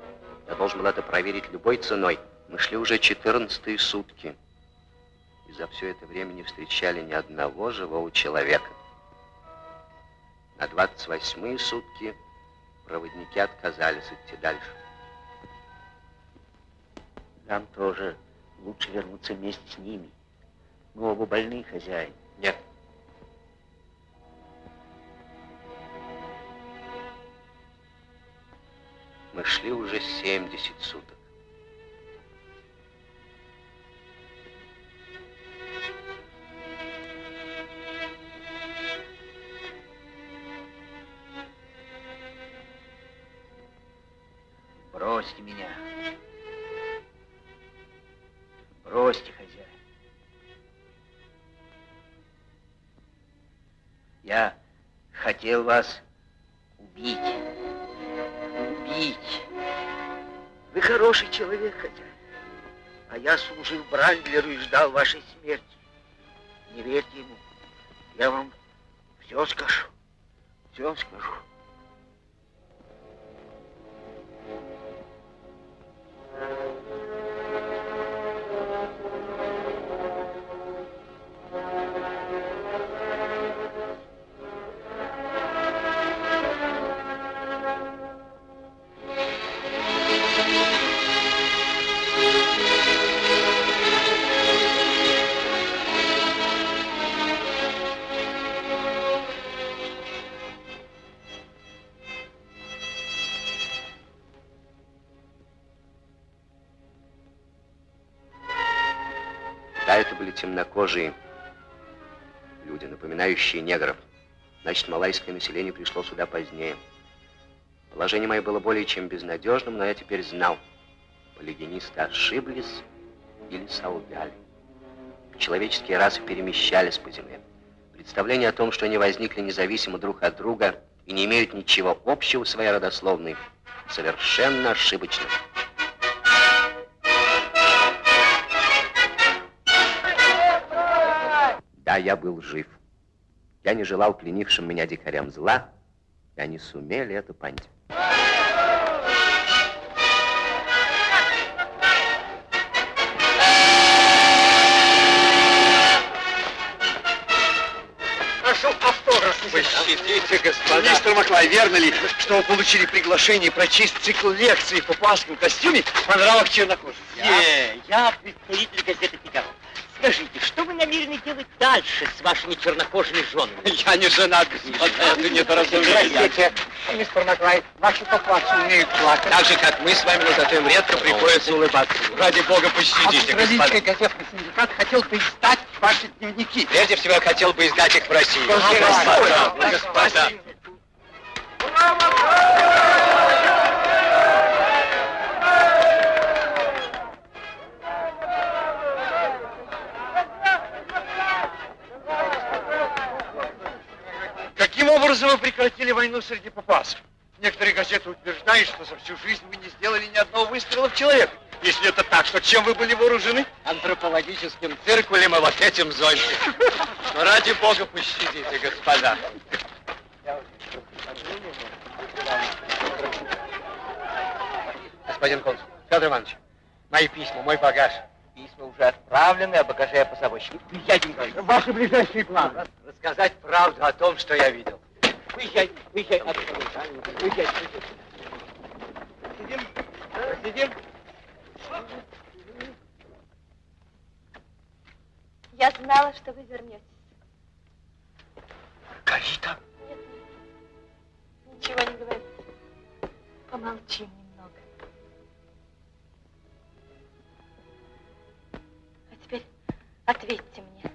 Я должен был это проверить любой ценой. Мы шли уже 14 сутки, и за все это время не встречали ни одного живого человека. На 28 сутки проводники отказались идти дальше. Нам тоже лучше вернуться вместе с ними. Мы оба больны, хозяин. Нет. Мы шли уже 70 суток. Бросьте меня. Хотел вас убить. Убить. Вы хороший человек, хозяин. А я служил Брандлеру и ждал вашей смерти. Не верьте ему. Я вам все скажу. Все скажу. Да, это были темнокожие люди, напоминающие негров. Значит, малайское население пришло сюда позднее. Положение мое было более чем безнадежным, но я теперь знал, полигенисты ошиблись или солгали. Человеческие расы перемещались по земле. Представление о том, что они возникли независимо друг от друга и не имеют ничего общего в своей родословной, совершенно ошибочно. Да, я был жив. Я не желал пленившим меня дикарям зла, и они сумели это понять. Пощадите, господа. Мистер Маклай, верно ли, что вы получили приглашение прочесть цикл лекций в папуасском костюме по нравах чернокожих? Не, я представитель газеты «Фигаро». Скажите, что вы намерены делать дальше с вашими чернокожими женами? Я не женат, господа, это недоразумение. Простите, мистер Маклай, ваши папуасы умеют плакать. Так же, как мы с вами, но зато им редко приходится улыбаться. Ради бога, пощадите, Австралийский господа. газетный синдикат хотел бы издать ваши дневники. Прежде всего, я хотел бы издать их в России. Господа, господа. Каким образом вы прекратили войну среди папасов? Некоторые газеты утверждают, что за всю жизнь вы не сделали ни одного выстрела в человека. Если это так, то чем вы были вооружены? Антропологическим циркулем и вот этим зонтиком. Ну, ради бога, пощадите, господа. Господин консул, Федор Иванович, мои письма, мой багаж. Письма уже отправлены, а багаже я позабочник. Уезжайте, Николай. Ваши ближайшие планы. Рассказать правду о том, что я видел. Уезжай, уезжай. Уезжай. Сидим, сидим. Я знала, что вы вернетесь. Карита? Нет, нет. Ничего не говорите. Помолчи немного. А теперь ответьте мне.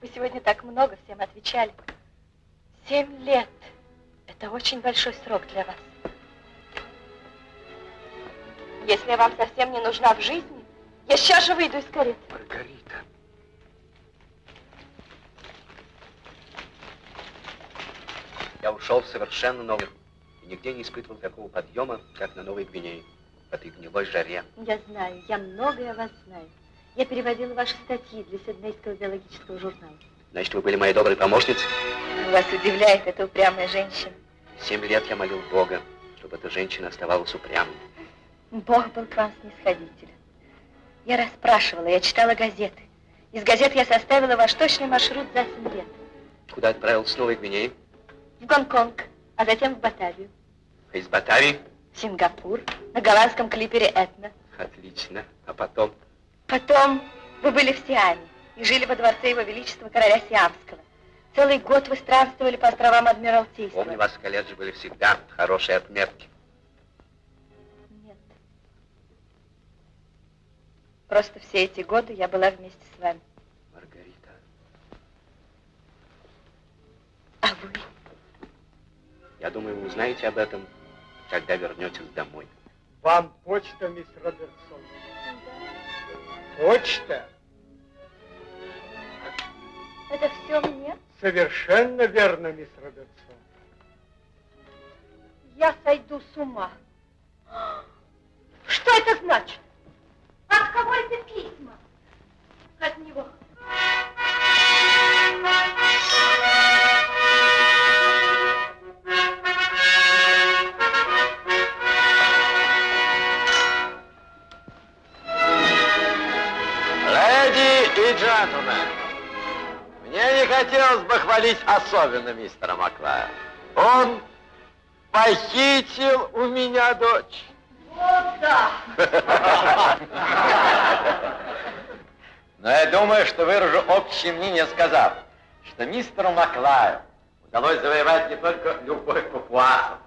Вы сегодня так много всем отвечали. Семь лет. Это очень большой срок для вас. Если я вам совсем не нужна в жизни, я сейчас же выйду из кареты. Маргарита. Я ушел в совершенно новый и нигде не испытывал такого подъема, как на Новой Гвинее, в этой гнилой жаре. Я знаю, я многое о вас знаю. Я переводила ваши статьи для Сиднейского биологического журнала. Значит, вы были моей доброй помощницей? Вас удивляет эта упрямая женщина. Семь лет я молил Бога, чтобы эта женщина оставалась упрямой. Бог был к вам снисходителен. Я расспрашивала, я читала газеты. Из газет я составила ваш точный маршрут за семь лет. Куда отправился с Новой Гвинеи? В Гонконг, а затем в Батавию. А из Батавии? В Сингапур, на голландском клипере Этна. Отлично. А потом? Потом вы были в Сиаме и жили во дворце его величества короля Сиамского. Целый год вы странствовали по островам Адмиралтейства. Помню, вас в колледже были всегда хорошие отметки. Нет. Просто все эти годы я была вместе с вами. Маргарита. А вы? Я думаю, вы узнаете об этом, когда вернетесь домой. Вам почта, мисс Робертсон. Почта? Это все мне? Совершенно верно, мисс Робертсон. Я сойду с ума. Что это значит? От кого эти письма? От него. Леди и джентльмены, мне не хотелось бы хвалить особенно мистера Маклая. Он похитил у меня дочь. Вот да. (laughs) Но я думаю, что выражу общее мнение, сказав, что мистеру Маклаю удалось завоевать не только любовь папуасов,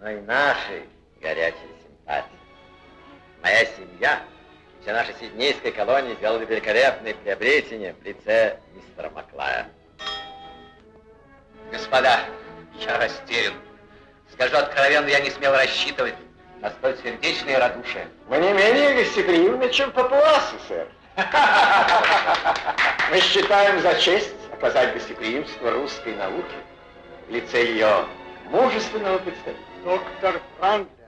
но и наши горячие симпатии. Моя семья, вся наша сиднейская колония сделали великолепные приобретения в лице мистера Маклая. Господа, я растерян. Скажу откровенно, я не смел рассчитывать на столь сердечное радушие. Вы не менее гостеприимны, чем папуасы, сэр. (laughs) Мы считаем за честь оказать гостеприимство русской науке в лице ее мужественного представителя. Доктор Франклин.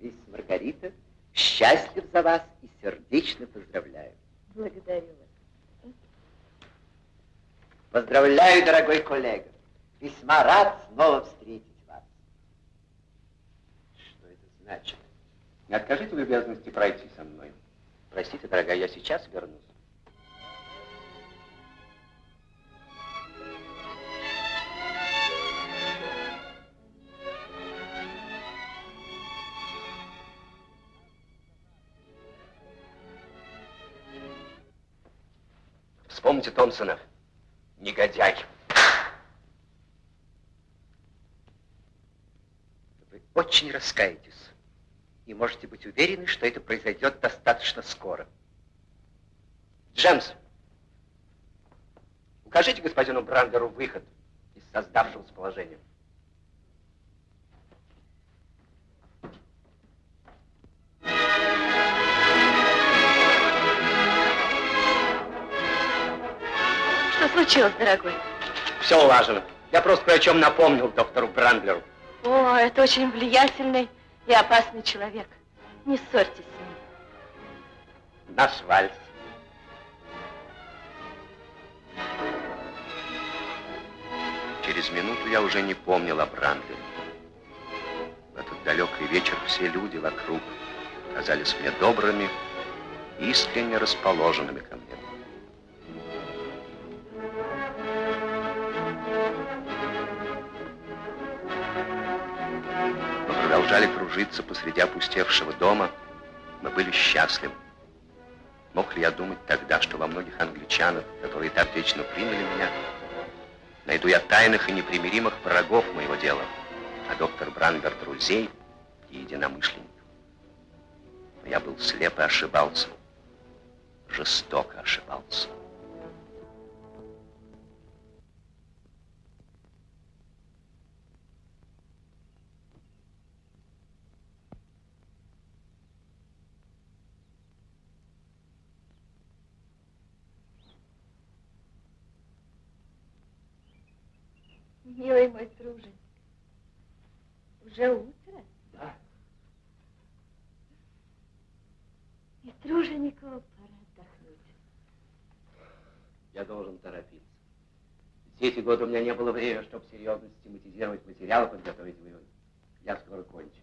Мисс Маргарита, счастлив за вас и сердечно поздравляю. Благодарю вас. Поздравляю, дорогой коллега. Весьма рад снова встретить вас. Что это значит? Не откажите в любезности пройти со мной. Простите, дорогая, я сейчас вернусь. Вспомните Томпсона. Негодяй. Вы очень раскаетесь. И можете быть уверены, что это произойдет достаточно скоро. Джемс, укажите господину Брандеру выход из создавшегося положения. Случилось, дорогой? Все улажено. Я просто кое о чем напомнил доктору Брандлеру. О, это очень влиятельный и опасный человек. Не ссорьтесь с ним. Наш вальс. Через минуту я уже не помнил о Брандлере. В этот далекий вечер все люди вокруг казались мне добрыми, искренне расположенными ко мне. Продолжали кружиться посреди опустевшего дома. Мы были счастливы. Мог ли я думать тогда, что во многих англичанах, которые так вечно приняли меня, найду я тайных и непримиримых врагов моего дела, а доктор Брандер друзей и единомышленников. Но я был слеп и ошибался, жестоко ошибался. Милый мой труженик, уже утро? Да. И труженику пора отдохнуть. Я должен торопиться. Все эти годы у меня не было времени, чтобы серьезно систематизировать материалы, подготовить выводы. Я скоро кончу.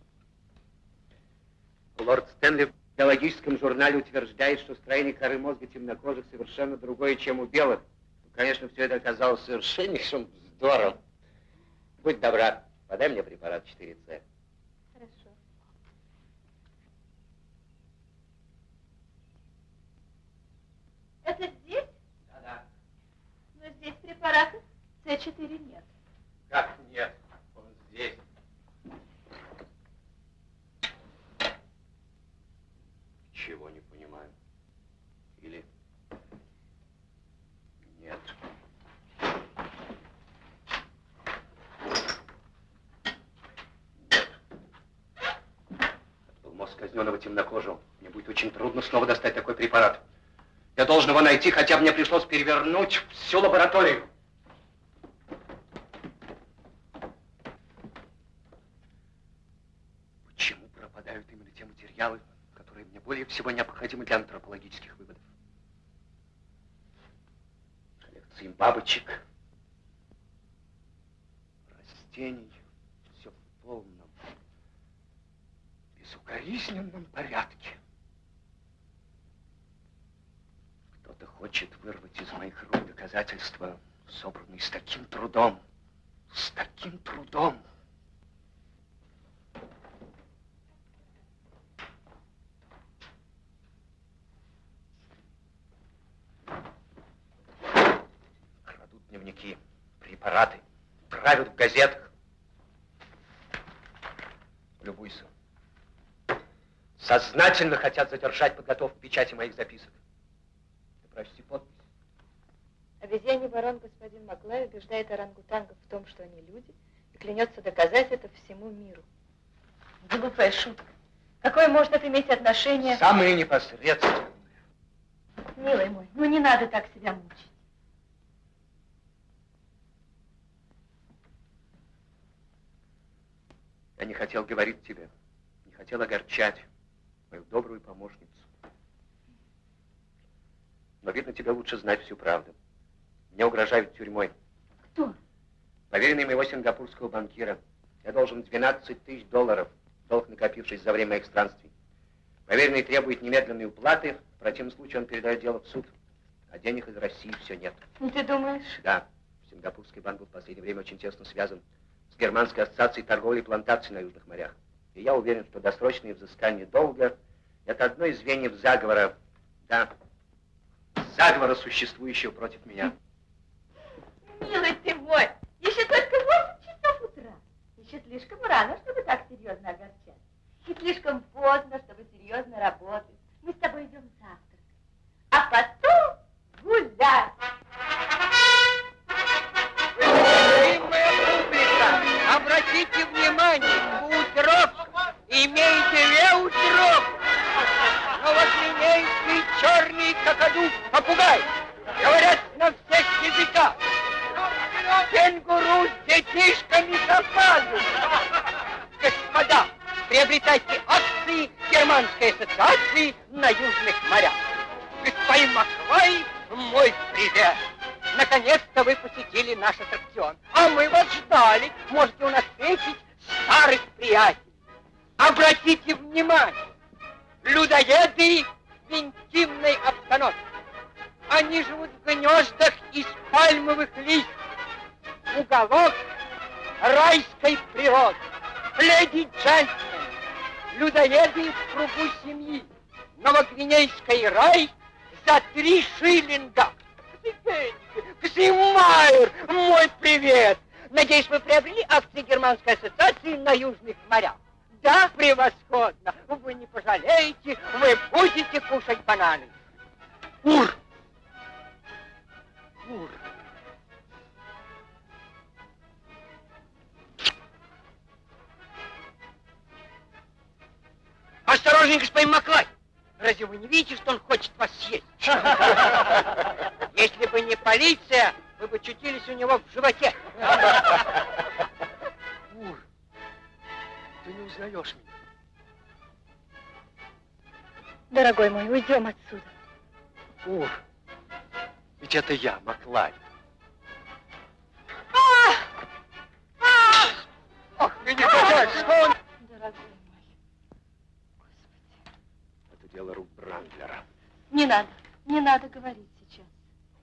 Лорд Стэнли в биологическом журнале утверждает, что строение коры мозга темнокожих совершенно другое, чем у белых. Ну, конечно, все это оказалось совершеннейшим здорово. Будь добра, подай мне препарат 4С. Хорошо. Это здесь? Да-да. Но здесь препарата С4 нет. Как нет? Он здесь. Чего не понимаю. Или... Нет. Нет. Это был мозг казненного темнокожего. Мне будет очень трудно снова достать такой препарат. Я должен его найти, хотя мне пришлось перевернуть всю лабораторию. Почему пропадают именно те материалы, которые мне более всего необходимы для антропологических выводов? Коллекции бабочек, растений, все в полном, безукоризненном порядке. Кто-то хочет вырвать из моих рук доказательства, собранные с таким трудом, с таким трудом. Крадут дневники, препараты, правят в газетах. Любуйся. Сознательно хотят задержать подготовку печати моих записок. Ты прочти подпись. Обезьяний ворон господин Маклай убеждает орангутангов в том, что они люди, и клянется доказать это всему миру. Глупая шутка. Какое может это иметь отношение? Самые непосредственные. Милый мой, ну не надо так себя мучить. Я не хотел говорить тебе, не хотел огорчать мою добрую помощницу. Но, видно, тебе лучше знать всю правду. Мне угрожают тюрьмой. Кто? Поверенный моего сингапурского банкира. Я должен 12 тысяч долларов, долг накопившись за время моих странствий. Поверенный требует немедленной уплаты, в противном случае он передает дело в суд. А денег из России все нет. Ну, ты думаешь? Да, Сингапурский банк был в последнее время очень тесно связан с Германской ассоциацией торговли и плантаций на Южных морях. И я уверен, что досрочное взыскание долга – это одно из звеньев заговора, да, заговора, существующего против меня. Милый ты мой, еще только 8 часов утра. Еще слишком рано, чтобы так серьезно огорчать. И слишком поздно, чтобы серьезно работать. Мы с тобой идем завтракать. А потом гулять. Уважаемая публика, обратите внимание, утрок имеете леутрок красный, черный, какаду, попугай. Говорят на всех языках. Кенгуру с детишками запазу. Господа, приобретайте акции Германской ассоциации на южных морях. Господин Маквай, мой привет. Наконец-то вы посетили наш аттракцион. А мы вас ждали. Можете у нас встретить старых приятелей. Обратите внимание, людоеды в интимной обстановке. Они живут в гнездах из пальмовых листьев. Уголок райской природы. Леди и джентльмены, людоеды в кругу семьи. Новогвинейский рай за три шиллинга. Ксимайер, мой привет! Надеюсь, вы приобрели акции Германской ассоциации на Южных морях. Да, превосходно. Вы не пожалеете, вы будете кушать бананы. Ур! Ур! Осторожней, господин Маклай! Разве вы не видите, что он хочет вас съесть? (laughs) Если бы не полиция, вы бы чутились у него в животе. Ур, ты не узнаешь меня. Дорогой мой, уйдем отсюда. Ур, ведь это я, Маклай. Ох, ты не понимаешь, что он... Дорогой мой. Это дело рук Брандлера. Не надо, не надо говорить сейчас.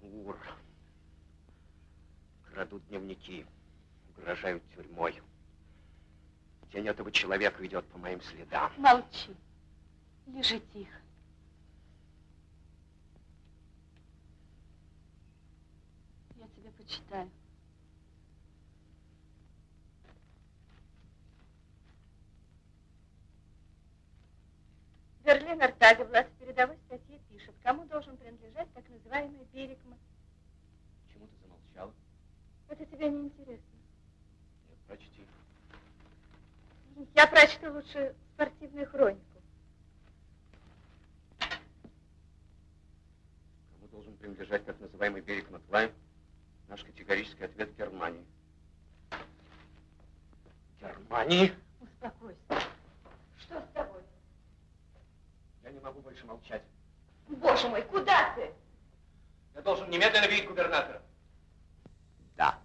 Ур. Крадут дневники, угрожают тюрьмой. Тень этого человека идет по моим следам. Молчи. Лежи тихо. Я тебя почитаю. Берлин Артаговлад в передовой статье пишет, кому должен принадлежать так называемый Берегман. Почему ты замолчала? Это тебе не интересно. Нет, прочти. Я прочту лучше спортивную хронику. Кому должен принадлежать так называемый берег Маклай? Наш категорический ответ Германии. Германии? Успокойся. Что с тобой? Я не могу больше молчать. Боже мой, куда ты? Я должен немедленно видеть губернатора. Да.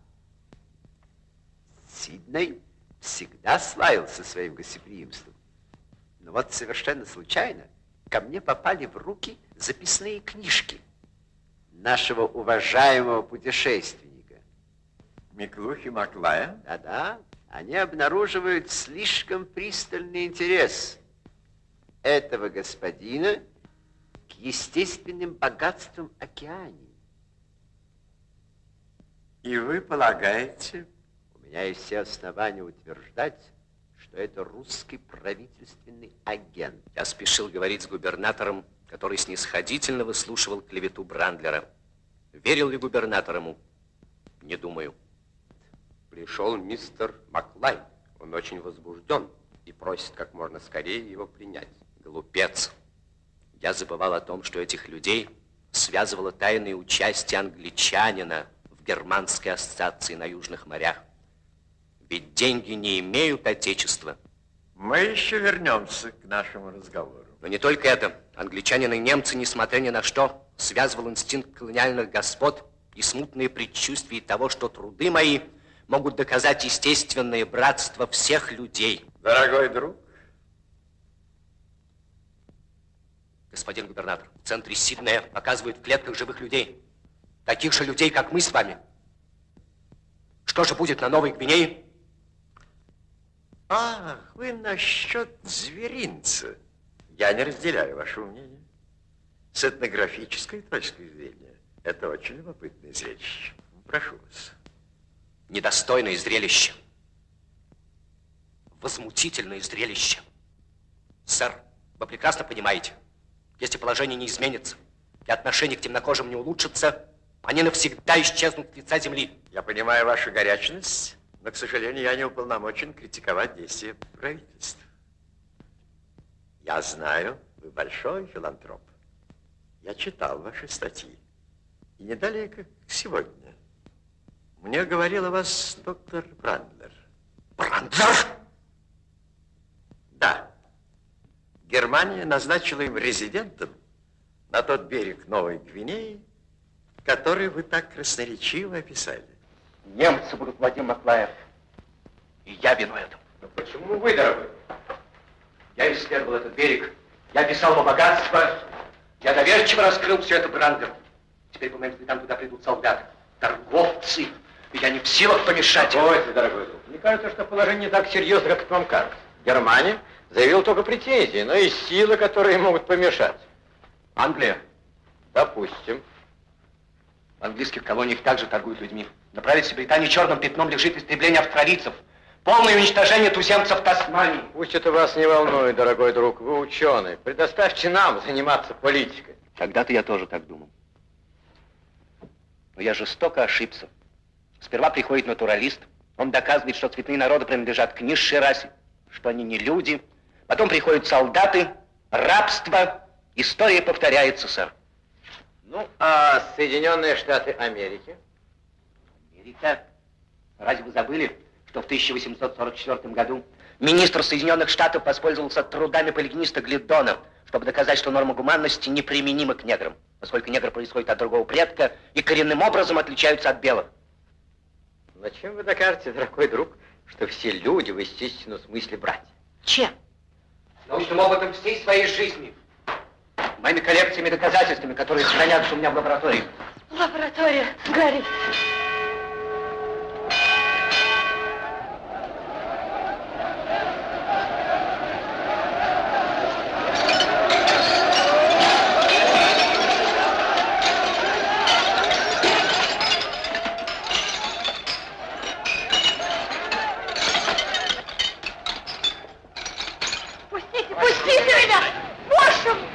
Сидней всегда славился своим гостеприимством. Но вот совершенно случайно ко мне попали в руки записные книжки нашего уважаемого путешественника. Миклухи Маклая? Да-да, они обнаруживают слишком пристальный интерес этого господина к естественным богатствам океании. И вы полагаете? У меня есть все основания утверждать, что это русский правительственный агент. Я спешил говорить с губернатором, который снисходительно выслушивал клевету Брандлера. Верил ли губернатор ему? Не думаю. Пришел мистер Маклай. Он очень возбужден и просит как можно скорее его принять. Глупец. Я забывал о том, что этих людей связывало тайное участие англичанина в германской ассоциации на Южных морях. Ведь деньги не имеют отечества. Мы еще вернемся к нашему разговору. Но не только это. Англичанины и немцы, несмотря ни на что, связывал инстинкт колониальных господ и смутные предчувствия того, что труды мои могут доказать естественное братство всех людей. Дорогой друг. Господин губернатор, в центре Сиднея показывают в клетках живых людей. Таких же людей, как мы с вами. Что же будет на Новой Гвинее? Ах, вы насчет зверинца. Я не разделяю вашего мнения. С этнографической точки зрения это очень любопытное зрелище. Прошу вас. Недостойное зрелище. Возмутительное зрелище. Сэр, вы прекрасно понимаете, если положение не изменится и отношение к темнокожим не улучшится, они навсегда исчезнут с лица земли. Я понимаю вашу горячность, но, к сожалению, я не уполномочен критиковать действия правительства. Я знаю, вы большой филантроп. Я читал ваши статьи. И не далее, как сегодня. Мне говорил о вас доктор Брандлер. Брандлер? Да, Германия назначила им резидентом на тот берег Новой Гвинеи, который вы так красноречиво описали. Немцы будут Вадим Маклаев. И я виной этому. Но почему вы, дорогой? Я исследовал этот берег. Я писал его богатство. Я доверчиво раскрыл все это Брандеру. Теперь по моим следам туда придут солдаты, торговцы. И я не в силах помешать. Спокойся, дорогой друг. Мне кажется, что положение не так серьезно, как вам кажется. Германия заявила только претензии, но и силы, которые могут помешать. Англия. Допустим. В английских колониях также торгуют людьми. На правительстве Британии черным пятном лежит истребление австралийцев. Полное уничтожение туземцев Тасмании. Пусть это вас не волнует, дорогой друг, вы ученый. Предоставьте нам заниматься политикой. Когда-то я тоже так думал. Но я жестоко ошибся. Сперва приходит натуралист, он доказывает, что цветные народы принадлежат к низшей расе, что они не люди. Потом приходят солдаты, рабство. История повторяется, сэр. Ну, а Соединенные Штаты Америки? Америка? Разве вы забыли, что в 1844 году министр Соединенных Штатов воспользовался трудами полигниста Глидона, чтобы доказать, что норма гуманности неприменима к неграм, поскольку негры происходят от другого предка и коренным образом отличаются от белых. Но чем вы докажете, дорогой друг, что все люди в естественном смысле братья? Чем? Научным опытом всей своей жизни. Моими коллекциями доказательствами, которые хранятся у меня в лаборатории. Лаборатория, Гарри. Пустите, пустите меня! Боже мой!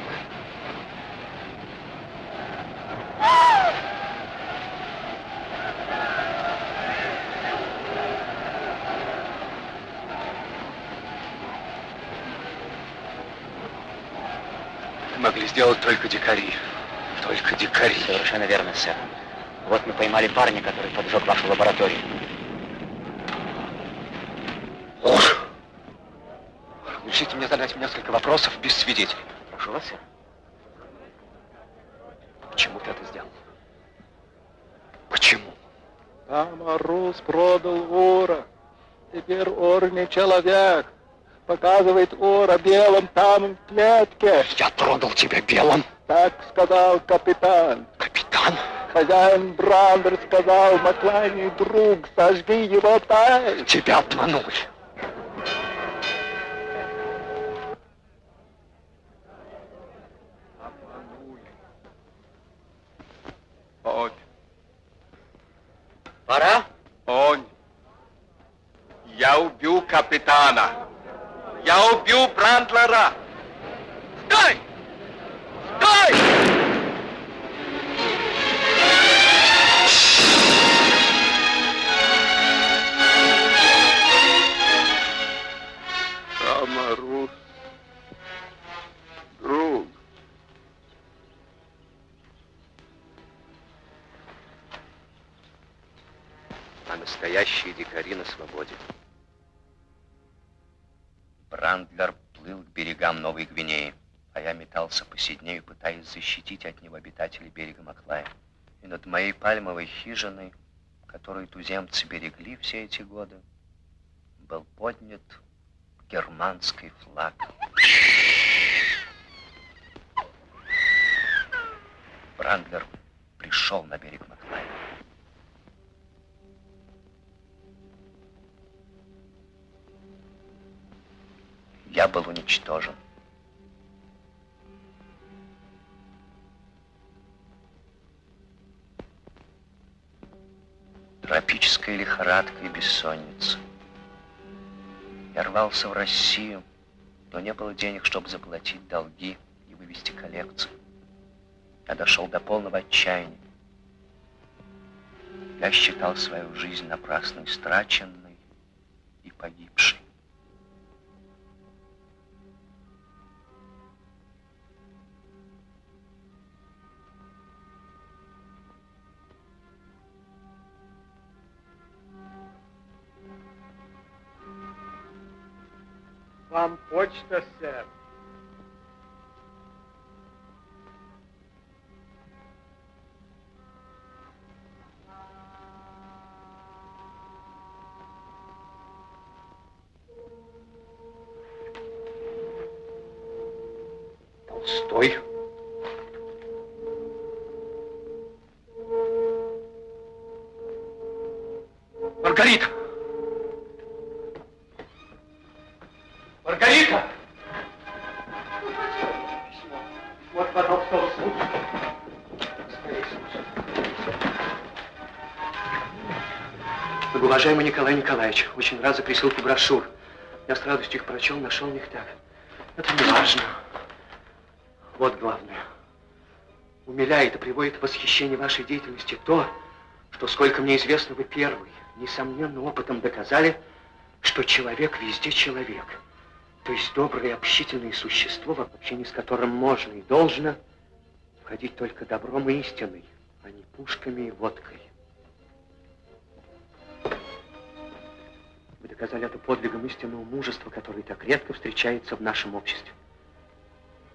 Могли сделать только дикари. Только дикари. Совершенно верно, сэр. Вот мы поймали парня, который поджег вашу лабораторию. Разрешите мне задать несколько вопросов без свидетелей. Прошу вас. Почему ты это сделал? Почему? Там Арус продал Ора. Теперь Ор не человек. Показывает Ора белым там в клетке. Я продал тебя белым. Так сказал капитан. Капитан? Хозяин Брандер сказал Маклайне, друг, сожги его тай. Тебя обманули. Он, Пора? он. Я убил капитана. Я убил Брандлера. Стой! Стой! Настоящие дикари на свободе. Брандлер плыл к берегам Новой Гвинеи, а я метался по Сиднею, пытаясь защитить от него обитателей берега Маклая. И над моей пальмовой хижиной, которую туземцы берегли все эти годы, был поднят германский флаг. Брандлер пришел на берег Маклая. Я был уничтожен. Тропическая лихорадка и бессонница. Я рвался в Россию, но не было денег, чтобы заплатить долги и вывести коллекцию. Я дошел до полного отчаяния. Я считал свою жизнь напрасно истраченной и погибшей. Вам почта, сэр. Толстой. Маргарита! Николай Николаевич, очень рад за присылку брошюр. Я с радостью их прочел, нашел в них так. Это не важно. Вот главное. Умиляет и приводит в восхищение вашей деятельности то, что, сколько мне известно, вы первый, несомненно, опытом доказали, что человек везде человек. То есть доброе общительное существо, в общении с которым можно и должно входить только добром и истиной, а не пушками и водкой. Вы доказали это подвигом истинного мужества, который так редко встречается в нашем обществе.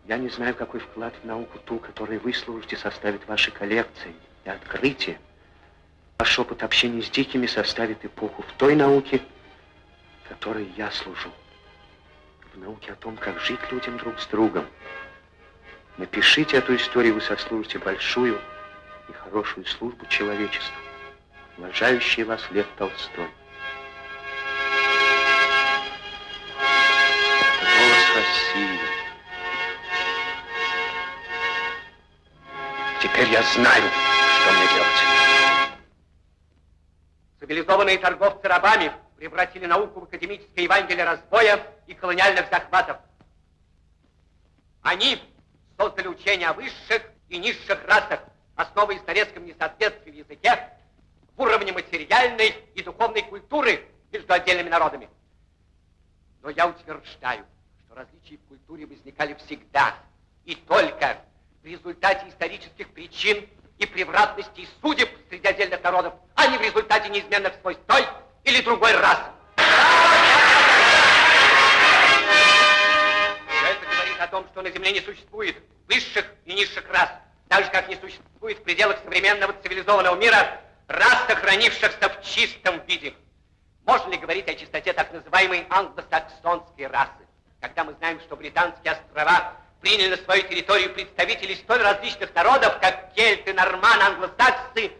Я не знаю, какой вклад в науку ту, которую вы служите, составит ваши коллекции и открытия. Ваш опыт общения с дикими составит эпоху в той науке, которой я служу. В науке о том, как жить людям друг с другом. Напишите эту историю, вы сослужите большую и хорошую службу человечеству. Уважающий вас Лев Толстой. России. Теперь я знаю, что мне делать. Цивилизованные торговцы рабами превратили науку в академическое Евангелие разбоя и колониальных захватов. Они создали учение о высших и низших расах, основываясь на резком несоответствии в языке, в уровне материальной и духовной культуры между отдельными народами. Но я утверждаю, различия в культуре возникали всегда и только в результате исторических причин и превратностей судеб среди отдельных народов, а не в результате неизменных свойств той или другой расы. Все это говорит о том, что на Земле не существует высших и низших рас, так же, как не существует в пределах современного цивилизованного мира рас, сохранившихся в чистом виде. Можно ли говорить о чистоте так называемой англосаксонской расы, когда мы знаем, что британские острова приняли на свою территорию представителей столь различных народов, как кельты, норманы, англосаксы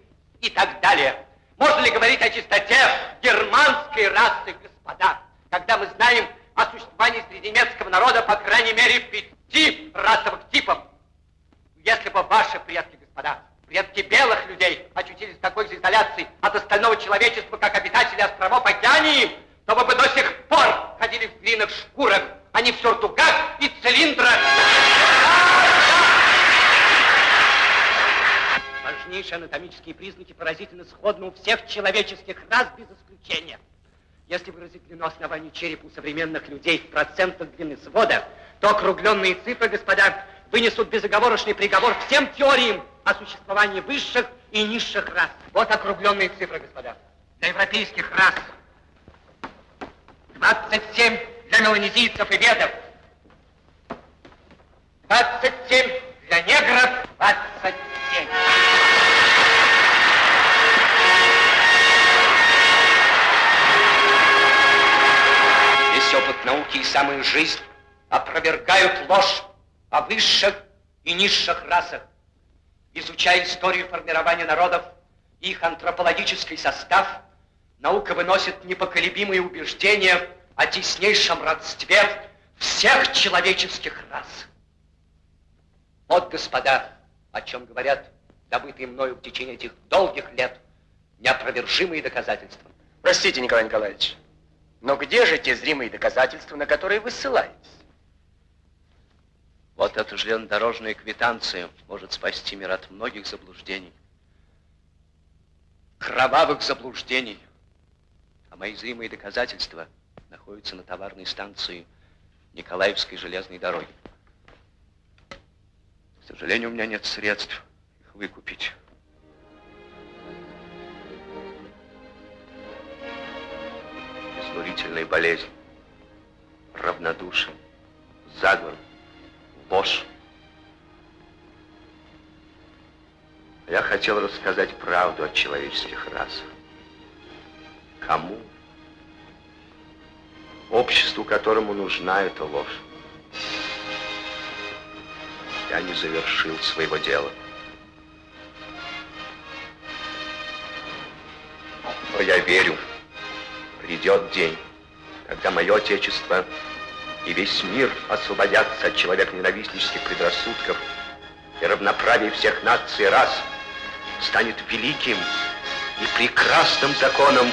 и так далее. Можно ли говорить о чистоте германской расы, господа, когда мы знаем о существовании среди немецкого народа по крайней мере пяти расовых типов? Если бы ваши предки, господа, предки белых людей очутились в такой же изоляции от остального человечества, как обитатели островов Океании, то вы бы до сих пор ходили в длинных шкурах, а не в сюртуках и цилиндрах. Важнейшие анатомические признаки поразительно сходны у всех человеческих рас без исключения. Если выразить длину основания черепа у современных людей в процентах длины свода, то округленные цифры, господа, вынесут безоговорочный приговор всем теориям о существовании высших и низших рас. Вот округленные цифры, господа. Для европейских рас 27 для меланезийцев и ведов. 27 для негров, 27. Весь опыт науки и самая жизнь опровергают ложь о высших и низших расах. Изучая историю формирования народов и их антропологический состав, наука выносит непоколебимые убеждения о теснейшем родстве всех человеческих рас. Вот, господа, о чем говорят добытые мною в течение этих долгих лет неопровержимые доказательства. Простите, Николай Николаевич, но где же те зримые доказательства, на которые вы ссылаетесь? Вот эта железнодорожная квитанция может спасти мир от многих заблуждений. Кровавых заблуждений. А мои зримые доказательства находятся на товарной станции Николаевской железной дороги. К сожалению, у меня нет средств их выкупить. Изнурительная болезнь, равнодушие, заговор, ложь. Я хотел рассказать правду о человеческих расах. Кому? Обществу, которому нужна эта ложь. я не завершил своего дела. Но я верю, придет день, когда мое Отечество и весь мир освободятся от человеконенавистнических предрассудков, и равноправие всех наций и рас станет великим и прекрасным законом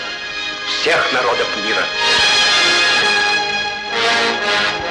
всех народов мира. Thank you.